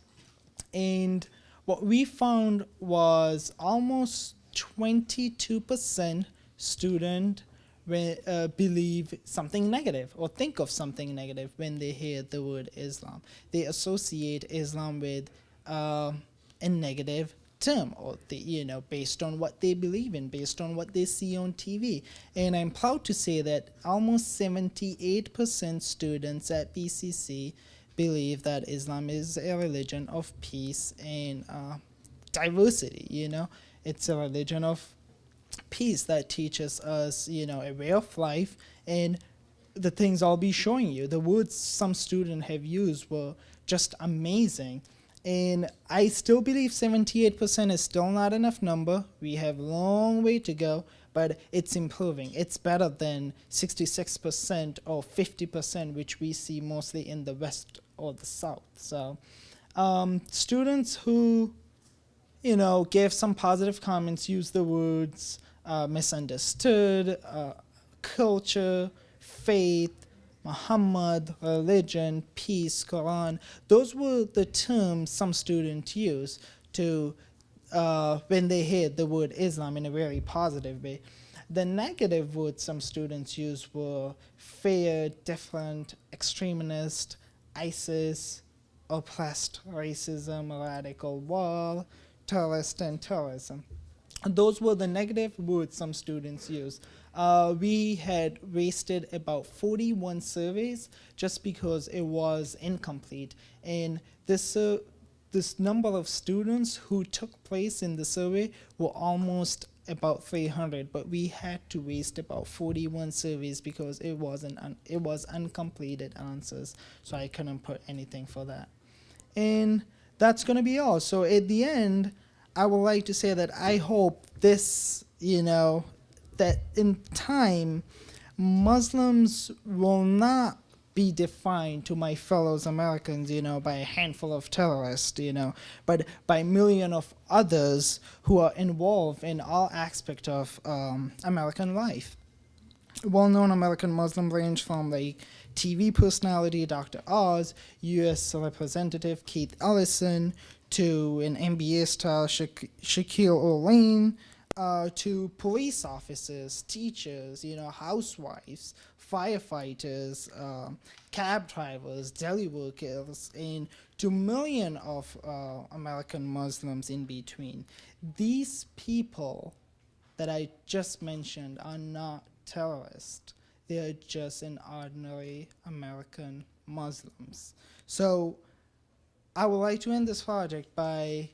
and what we found was almost 22% student when, uh, believe something negative or think of something negative when they hear the word Islam. They associate Islam with uh, a negative term or the, you know based on what they believe in based on what they see on TV and I'm proud to say that almost 78% students at BCC believe that Islam is a religion of peace and uh, diversity. You know, it's a religion of peace that teaches us, you know, a way of life and the things I'll be showing you. The words some students have used were just amazing. And I still believe 78% is still not enough number. We have a long way to go, but it's improving. It's better than 66% or 50%, which we see mostly in the West or the South. So um, students who you know, gave some positive comments, used the words uh, misunderstood, uh, culture, faith, Muhammad, religion, peace, Quran. Those were the terms some students used to uh, when they hear the word Islam in a very positive way. The negative words some students used were fear, different, extremist, ISIS, oppressed, racism, radical wall, terrorist, and terrorism. Those were the negative words some students used. Uh, we had wasted about 41 surveys just because it was incomplete. And this, uh, this number of students who took place in the survey were almost about 300, but we had to waste about 41 surveys because it wasn't it was uncompleted answers, so I couldn't put anything for that. And that's going to be all. So at the end, I would like to say that I hope this, you know, that in time, Muslims will not be defined to my fellows Americans, you know, by a handful of terrorists, you know, but by million of others who are involved in all aspects of um, American life. Well-known American Muslim range from like TV personality Dr. Oz, U.S. Representative Keith Ellison, to an NBA star Sha- Shaquille O'Neal, uh, to police officers, teachers, you know, housewives, firefighters, um, cab drivers, deli workers, and to million of uh, American Muslims in between. These people that I just mentioned are not terrorists. They are just an ordinary American Muslims. So I would like to end this project by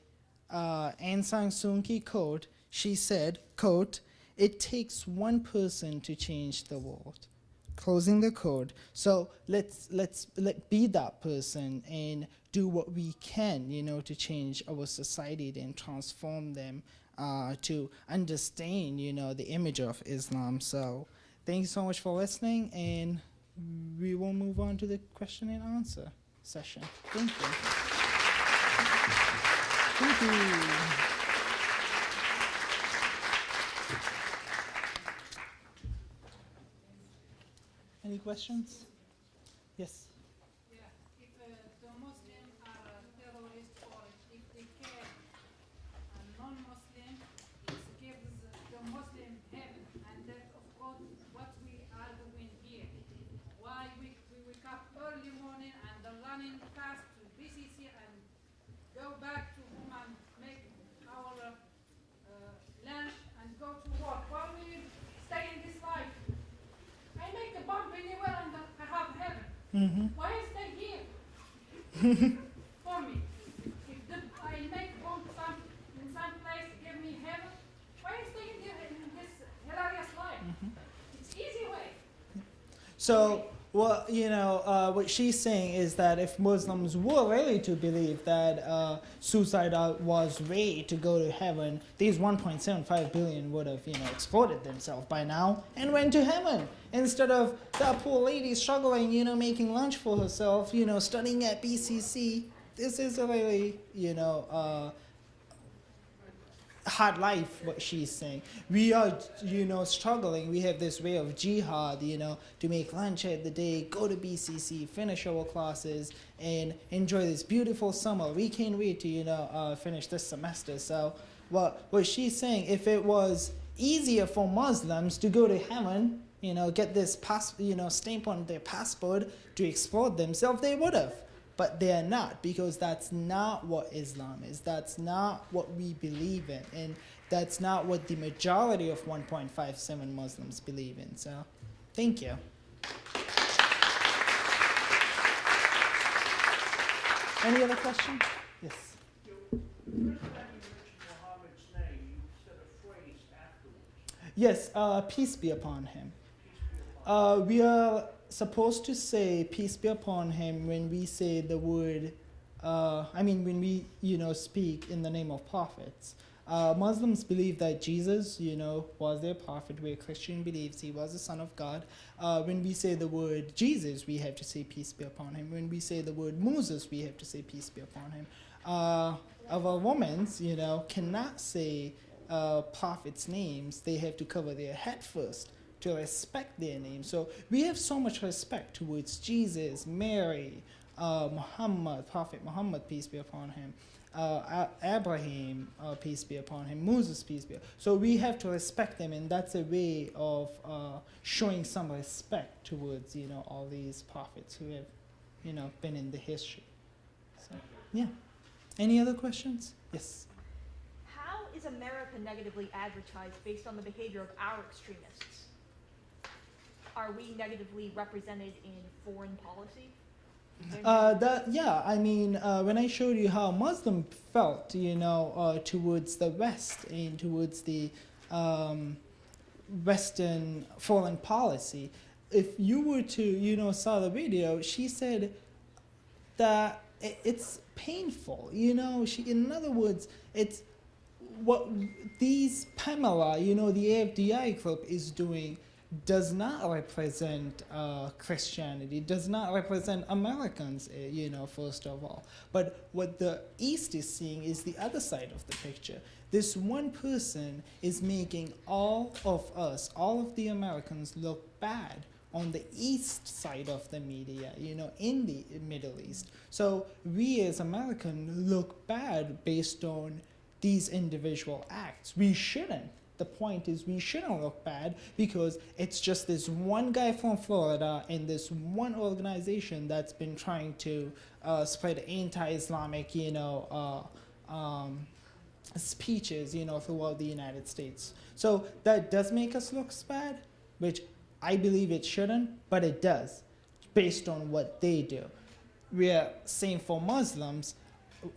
uh, Aung San Suu Kyi quote. She said, quote, it takes one person to change the world. Closing the code. So let's let's let be that person and do what we can, you know, to change our society and transform them uh, to understand, you know, the image of Islam. So thank you so much for listening, and we will move on to the question and answer session. Thank you. Thank you. Any questions? Yes. Yeah, if uh, the Muslim are a terrorist or if they care a non-Muslim, it gives the Muslim heaven. And that, of course, what we are doing here. Why we, we wake up early morning and the running fast to BCC and go back to home and make our uh, uh, lunch and go to work. While we stay in this life, I make a bomb anywhere and I have heaven. Mm-hmm. Why stay here for me? If the, I make bomb some in some place, give me heaven. Why in, here in this hilarious life? It's easy way. So Well, you know, uh, what she's saying is that if Muslims were really to believe that uh, suicide uh, was way to go to heaven, these 1.75 billion would have, you know, exploded themselves by now and went to heaven instead of that poor lady struggling, you know, making lunch for herself, you know, studying at BCC. This is a really, you know, uh, hard life what she's saying. We are you know struggling. We have this way of jihad you know to make lunch at the day go to bcc finish our classes and enjoy this beautiful summer. We can't wait to you know uh, finish this semester. So what what she's saying if it was easier for muslims to go to heaven you know get this pass you know stamp on their passport to explore themselves they would have but they are not because that's not what Islam is. That's not what we believe in, and that's not what the majority of 1.57 Muslims believe in. So, thank you. Any other questions? Yes. Yes, uh, peace be upon him. Uh, we are supposed to say peace be upon him when we say the word uh, i mean when we you know speak in the name of prophets. Uh, muslims believe that jesus you know was their prophet where christian believes he was the son of god. Uh, when we say the word jesus we have to say peace be upon him. When we say the word moses we have to say peace be upon him. Uh, our women you know cannot say uh, prophets names. They have to cover their head first to respect their name. So we have so much respect towards Jesus, Mary, uh, Muhammad, Prophet Muhammad, peace be upon him, uh, Abraham, uh, peace be upon him, Moses, peace be. So we have to respect them, and that's a way of uh, showing some respect towards you know all these prophets who have, you know, been in the history. So yeah. Any other questions? Yes. How is America negatively advertised based on the behavior of our extremists? Are we negatively represented in foreign policy? Uh, that yeah, I mean, uh, when I showed you how Muslim felt, you know, uh, towards the West and towards the um, Western foreign policy, if you were to, you know, saw the video, she said that it's painful. You know, she, in other words, it's what these Pamela, you know, the AFDI group is doing does not represent uh, Christianity, does not represent Americans, uh, you know, first of all. But what the East is seeing is the other side of the picture. This one person is making all of us, all of the Americans, look bad on the east side of the media, you know, in the Middle East. So we as Americans look bad based on these individual acts. We shouldn't the point is we shouldn't look bad because it's just this one guy from Florida and this one organization that's been trying to uh, spread anti-Islamic, you know, uh, um, speeches, you know, throughout the United States. So that does make us look bad, which I believe it shouldn't, but it does, based on what they do. We are saying for Muslims,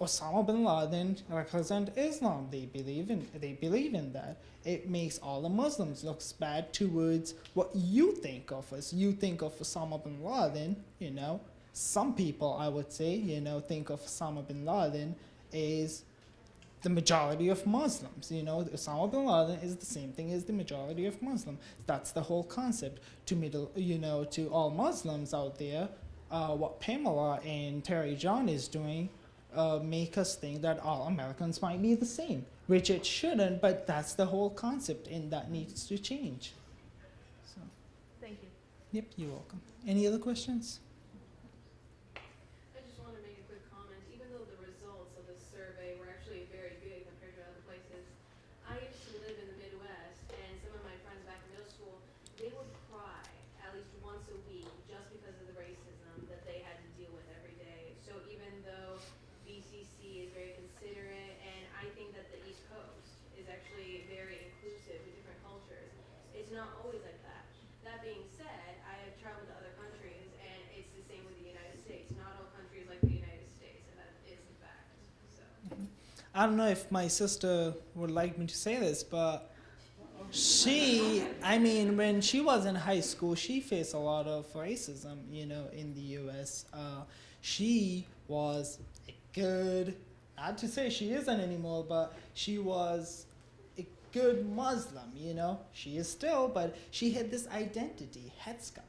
Osama bin Laden represent Islam. They believe in they believe in that. It makes all the Muslims look bad towards what you think of us. You think of Osama bin Laden, you know. Some people, I would say, you know, think of Osama bin Laden is the majority of Muslims. You know, Osama bin Laden is the same thing as the majority of Muslims. That's the whole concept. To middle, you know, to all Muslims out there, uh, what Pamela and Terry John is doing uh, make us think that all Americans might be the same, which it shouldn't, but that's the whole concept, and that needs to change. So. Thank you. Yep, you're welcome. Any other questions? I don't know if my sister would like me to say this, but she i mean when she was in high school she faced a lot of racism you know in the us uh, she was a good not to say she isn't anymore but she was a good muslim you know? She is still but she had this identity headscarf.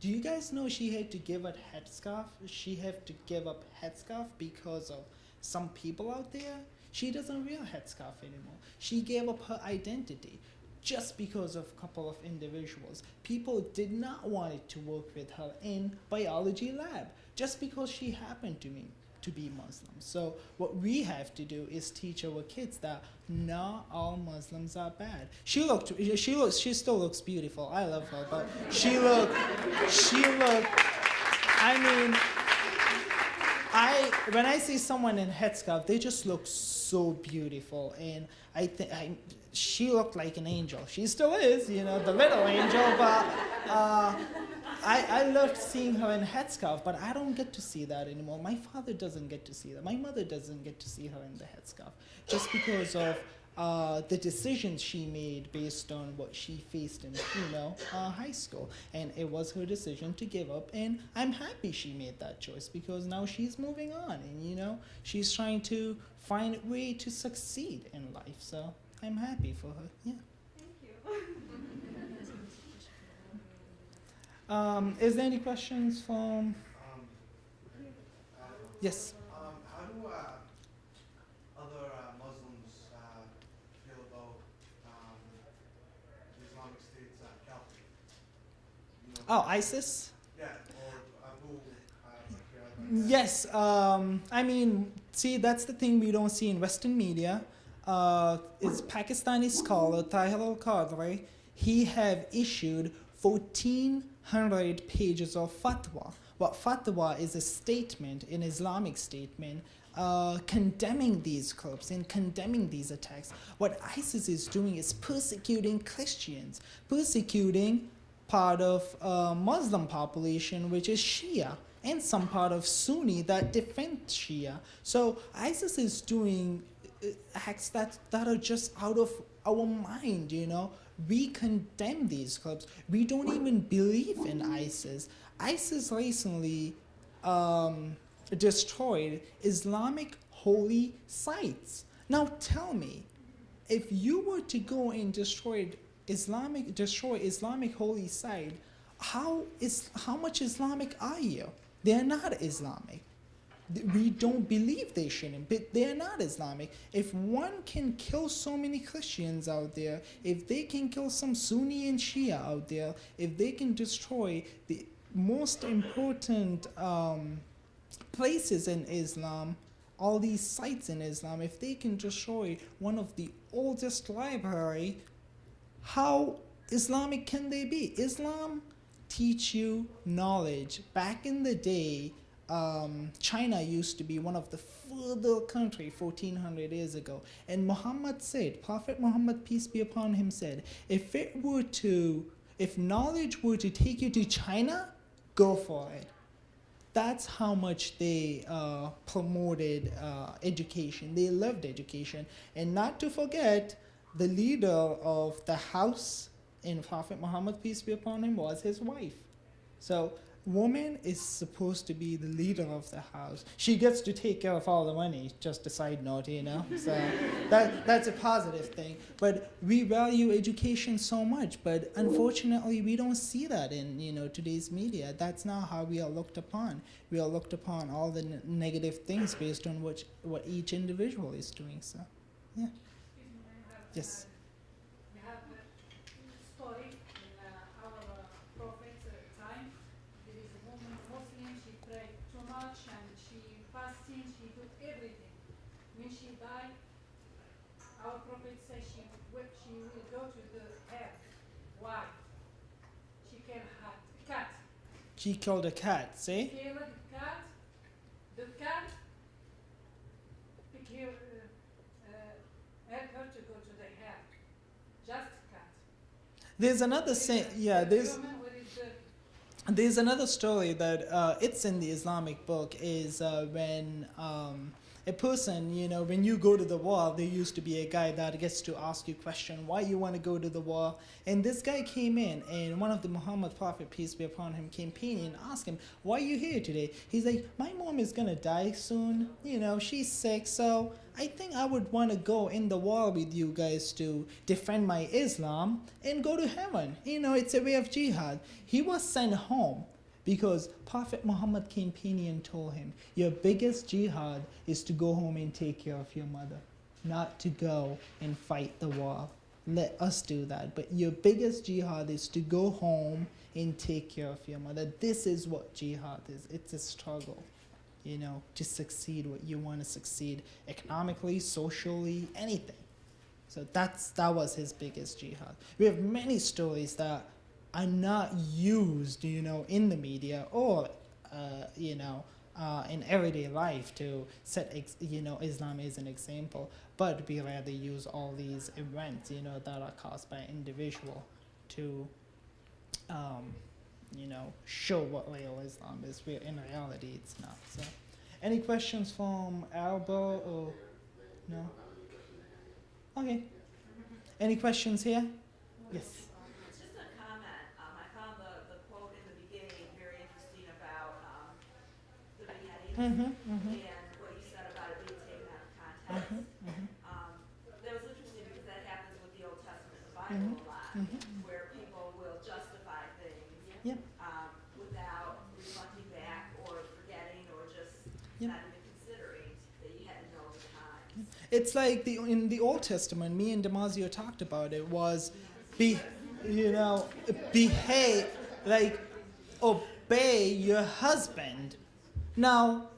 Do you guys know she had to give up headscarf? She had to give up headscarf because of some people out there she doesn't wear headscarf anymore she gave up her identity just because of a couple of individuals. People did not want to work with her in biology lab just because she happened to me to be Muslim. So what we have to do is teach our kids that not all Muslims are bad. She looked she looks she still looks beautiful. I love her, but she looked she looked I mean I when I see someone in headscarf, they just look so beautiful, and I think she looked like an angel. She still is, you know, the little angel, but uh, I, I loved seeing her in headscarf, but I don't get to see that anymore. My father doesn't get to see that. My mother doesn't get to see her in the headscarf just because of uh, the decisions she made based on what she faced in, you know, uh, high school. And it was her decision to give up. And I'm happy she made that choice because now she's moving on and, you know, she's trying to find a way to succeed in life. So I'm happy for her. Yeah. Thank you. Um, is there any questions from? Yes. Um, how do uh, other uh, Muslims uh, feel about um, the Islamic State's uh, caliphate? You know, Oh, ISIS. Yeah, or Abu. Uh, Yes, um, I mean, see, that's the thing we don't see in Western media. Uh, is Pakistani scholar Tahir al Qadri. He have issued 1,400 pages of fatwa. What fatwa is a statement, an Islamic statement, uh, condemning these clubs and condemning these attacks. What ISIS is doing is persecuting Christians, persecuting part of uh, Muslim population, which is Shia, and some part of Sunni that defend Shia. So ISIS is doing uh, acts that, that are just out of our mind, you know. We condemn these clubs. We don't even believe in ISIS. ISIS recently um, destroyed Islamic holy sites. Now tell me, if you were to go and destroy Islamic destroy Islamic holy site, how is how much Islamic are you? They're not Islamic. We don't believe they shouldn't, but they're not Islamic. If one can kill so many Christians out there, if they can kill some Sunni and Shia out there, if they can destroy the most important um, places in Islam, all these sites in Islam, if they can destroy one of the oldest library, how Islamic can they be? Islam teach you knowledge. Back in the day, um, China used to be one of the further country 1400 years ago. And Muhammad said, Prophet Muhammad, peace be upon him, said, if it were to, if knowledge were to take you to China, go for it. That's how much they uh, promoted uh, education. They loved education. And not to forget, the leader of the house in Prophet Muhammad, peace be upon him, was his wife. So, woman is supposed to be the leader of the house. She gets to take care of all the money, just a side note, you know? So, that, that's a positive thing. But we value education so much, but unfortunately, we don't see that in, you know, today's media. That's not how we are looked upon. We are looked upon all the n- negative things based on what, what each individual is doing, so, yeah. Yes. We have a story in uh, our prophet's uh, time. There is a woman, Muslim, she prayed too much and she fasting, she do everything. When she died, our prophet said she will, she will go to the hell. Why? She killed a cat. She killed a cat, see? Killed the cat. The cat pick her, uh, uh, help her to go to the hell. Just cat. There's another say, yeah, there's Human, what is the there's another story that uh, it's in the Islamic book is uh, when um, a person, you know, when you go to the war, there used to be a guy that gets to ask you question why you want to go to the war. And this guy came in, and one of the Muhammad Prophet, peace be upon him, came in and asked him, why are you here today? He's like, my mom is going to die soon. You know, she's sick, so I think I would want to go in the war with you guys to defend my Islam and go to heaven. You know, it's a way of jihad. He was sent home because Prophet Muhammad came and told him, Your biggest jihad is to go home and take care of your mother, not to go and fight the war. Let us do that. But your biggest jihad is to go home and take care of your mother. This is what jihad is it's a struggle, you know, to succeed what you want to succeed economically, socially, anything. So that's that was his biggest jihad. We have many stories that are not used, you know, in the media or, uh, you know, uh, in everyday life to set, you know, Islam as an example. But we rather use all these events, you know, that are caused by individual to, um, you know, show what real Islam is. Where in reality, it's not. So, any questions from Alba or no? Okay. Any questions here? Yes. It's just a comment. Um, I found the, the quote in the beginning very interesting about, um, beheading. Mhm. And what you said about it being taken out of context. Mhm, mhm. Um, that was interesting because that happens with the Old Testament and the Bible Mhm, a lot, mhm. where people will justify things. Yep. Um, without reflecting back or forgetting or just Yep. not even considering that you had to know the times. It's like the in the Old Testament, me and Damasio talked about it was be you know behave like obey your husband. Now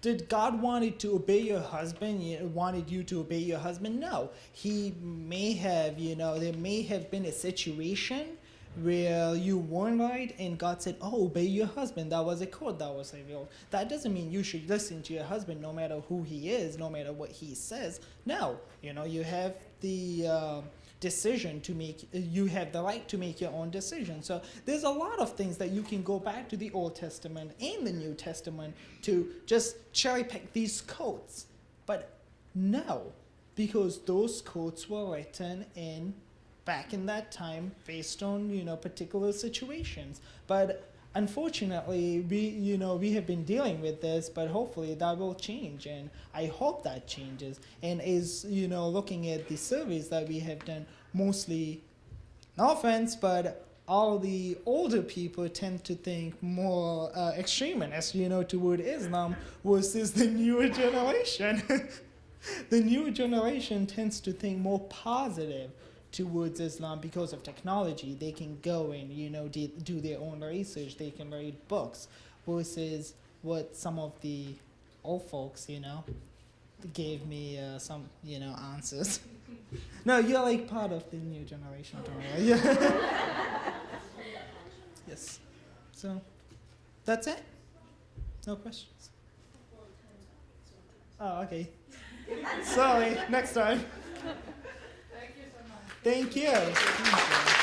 did God wanted to obey your husband? Wanted you to obey your husband? No. He may have, you know, there may have been a situation where you weren't right and God said, Oh, obey your husband. That was a code that was revealed. That doesn't mean you should listen to your husband no matter who he is, no matter what he says. No, you know, you have the uh, decision to make, you have the right to make your own decision. So there's a lot of things that you can go back to the Old Testament and the New Testament to just cherry pick these codes. But no, because those codes were written in back in that time based on you know particular situations but unfortunately we you know we have been dealing with this but hopefully that will change and i hope that changes and is you know looking at the surveys that we have done mostly no offense but all the older people tend to think more uh, extremist you know toward islam versus the newer generation? The new generation tends to think more positive towards Islam because of technology. They can go and you know do, do their own research. They can read books versus what some of the old folks you know gave me uh, some you know answers. no, you're like part of the new generation. Don't worry. Yeah. yes. So that's it. No questions. Oh, okay. Sorry. Next time. Thank you so much. Thank you. Thank you.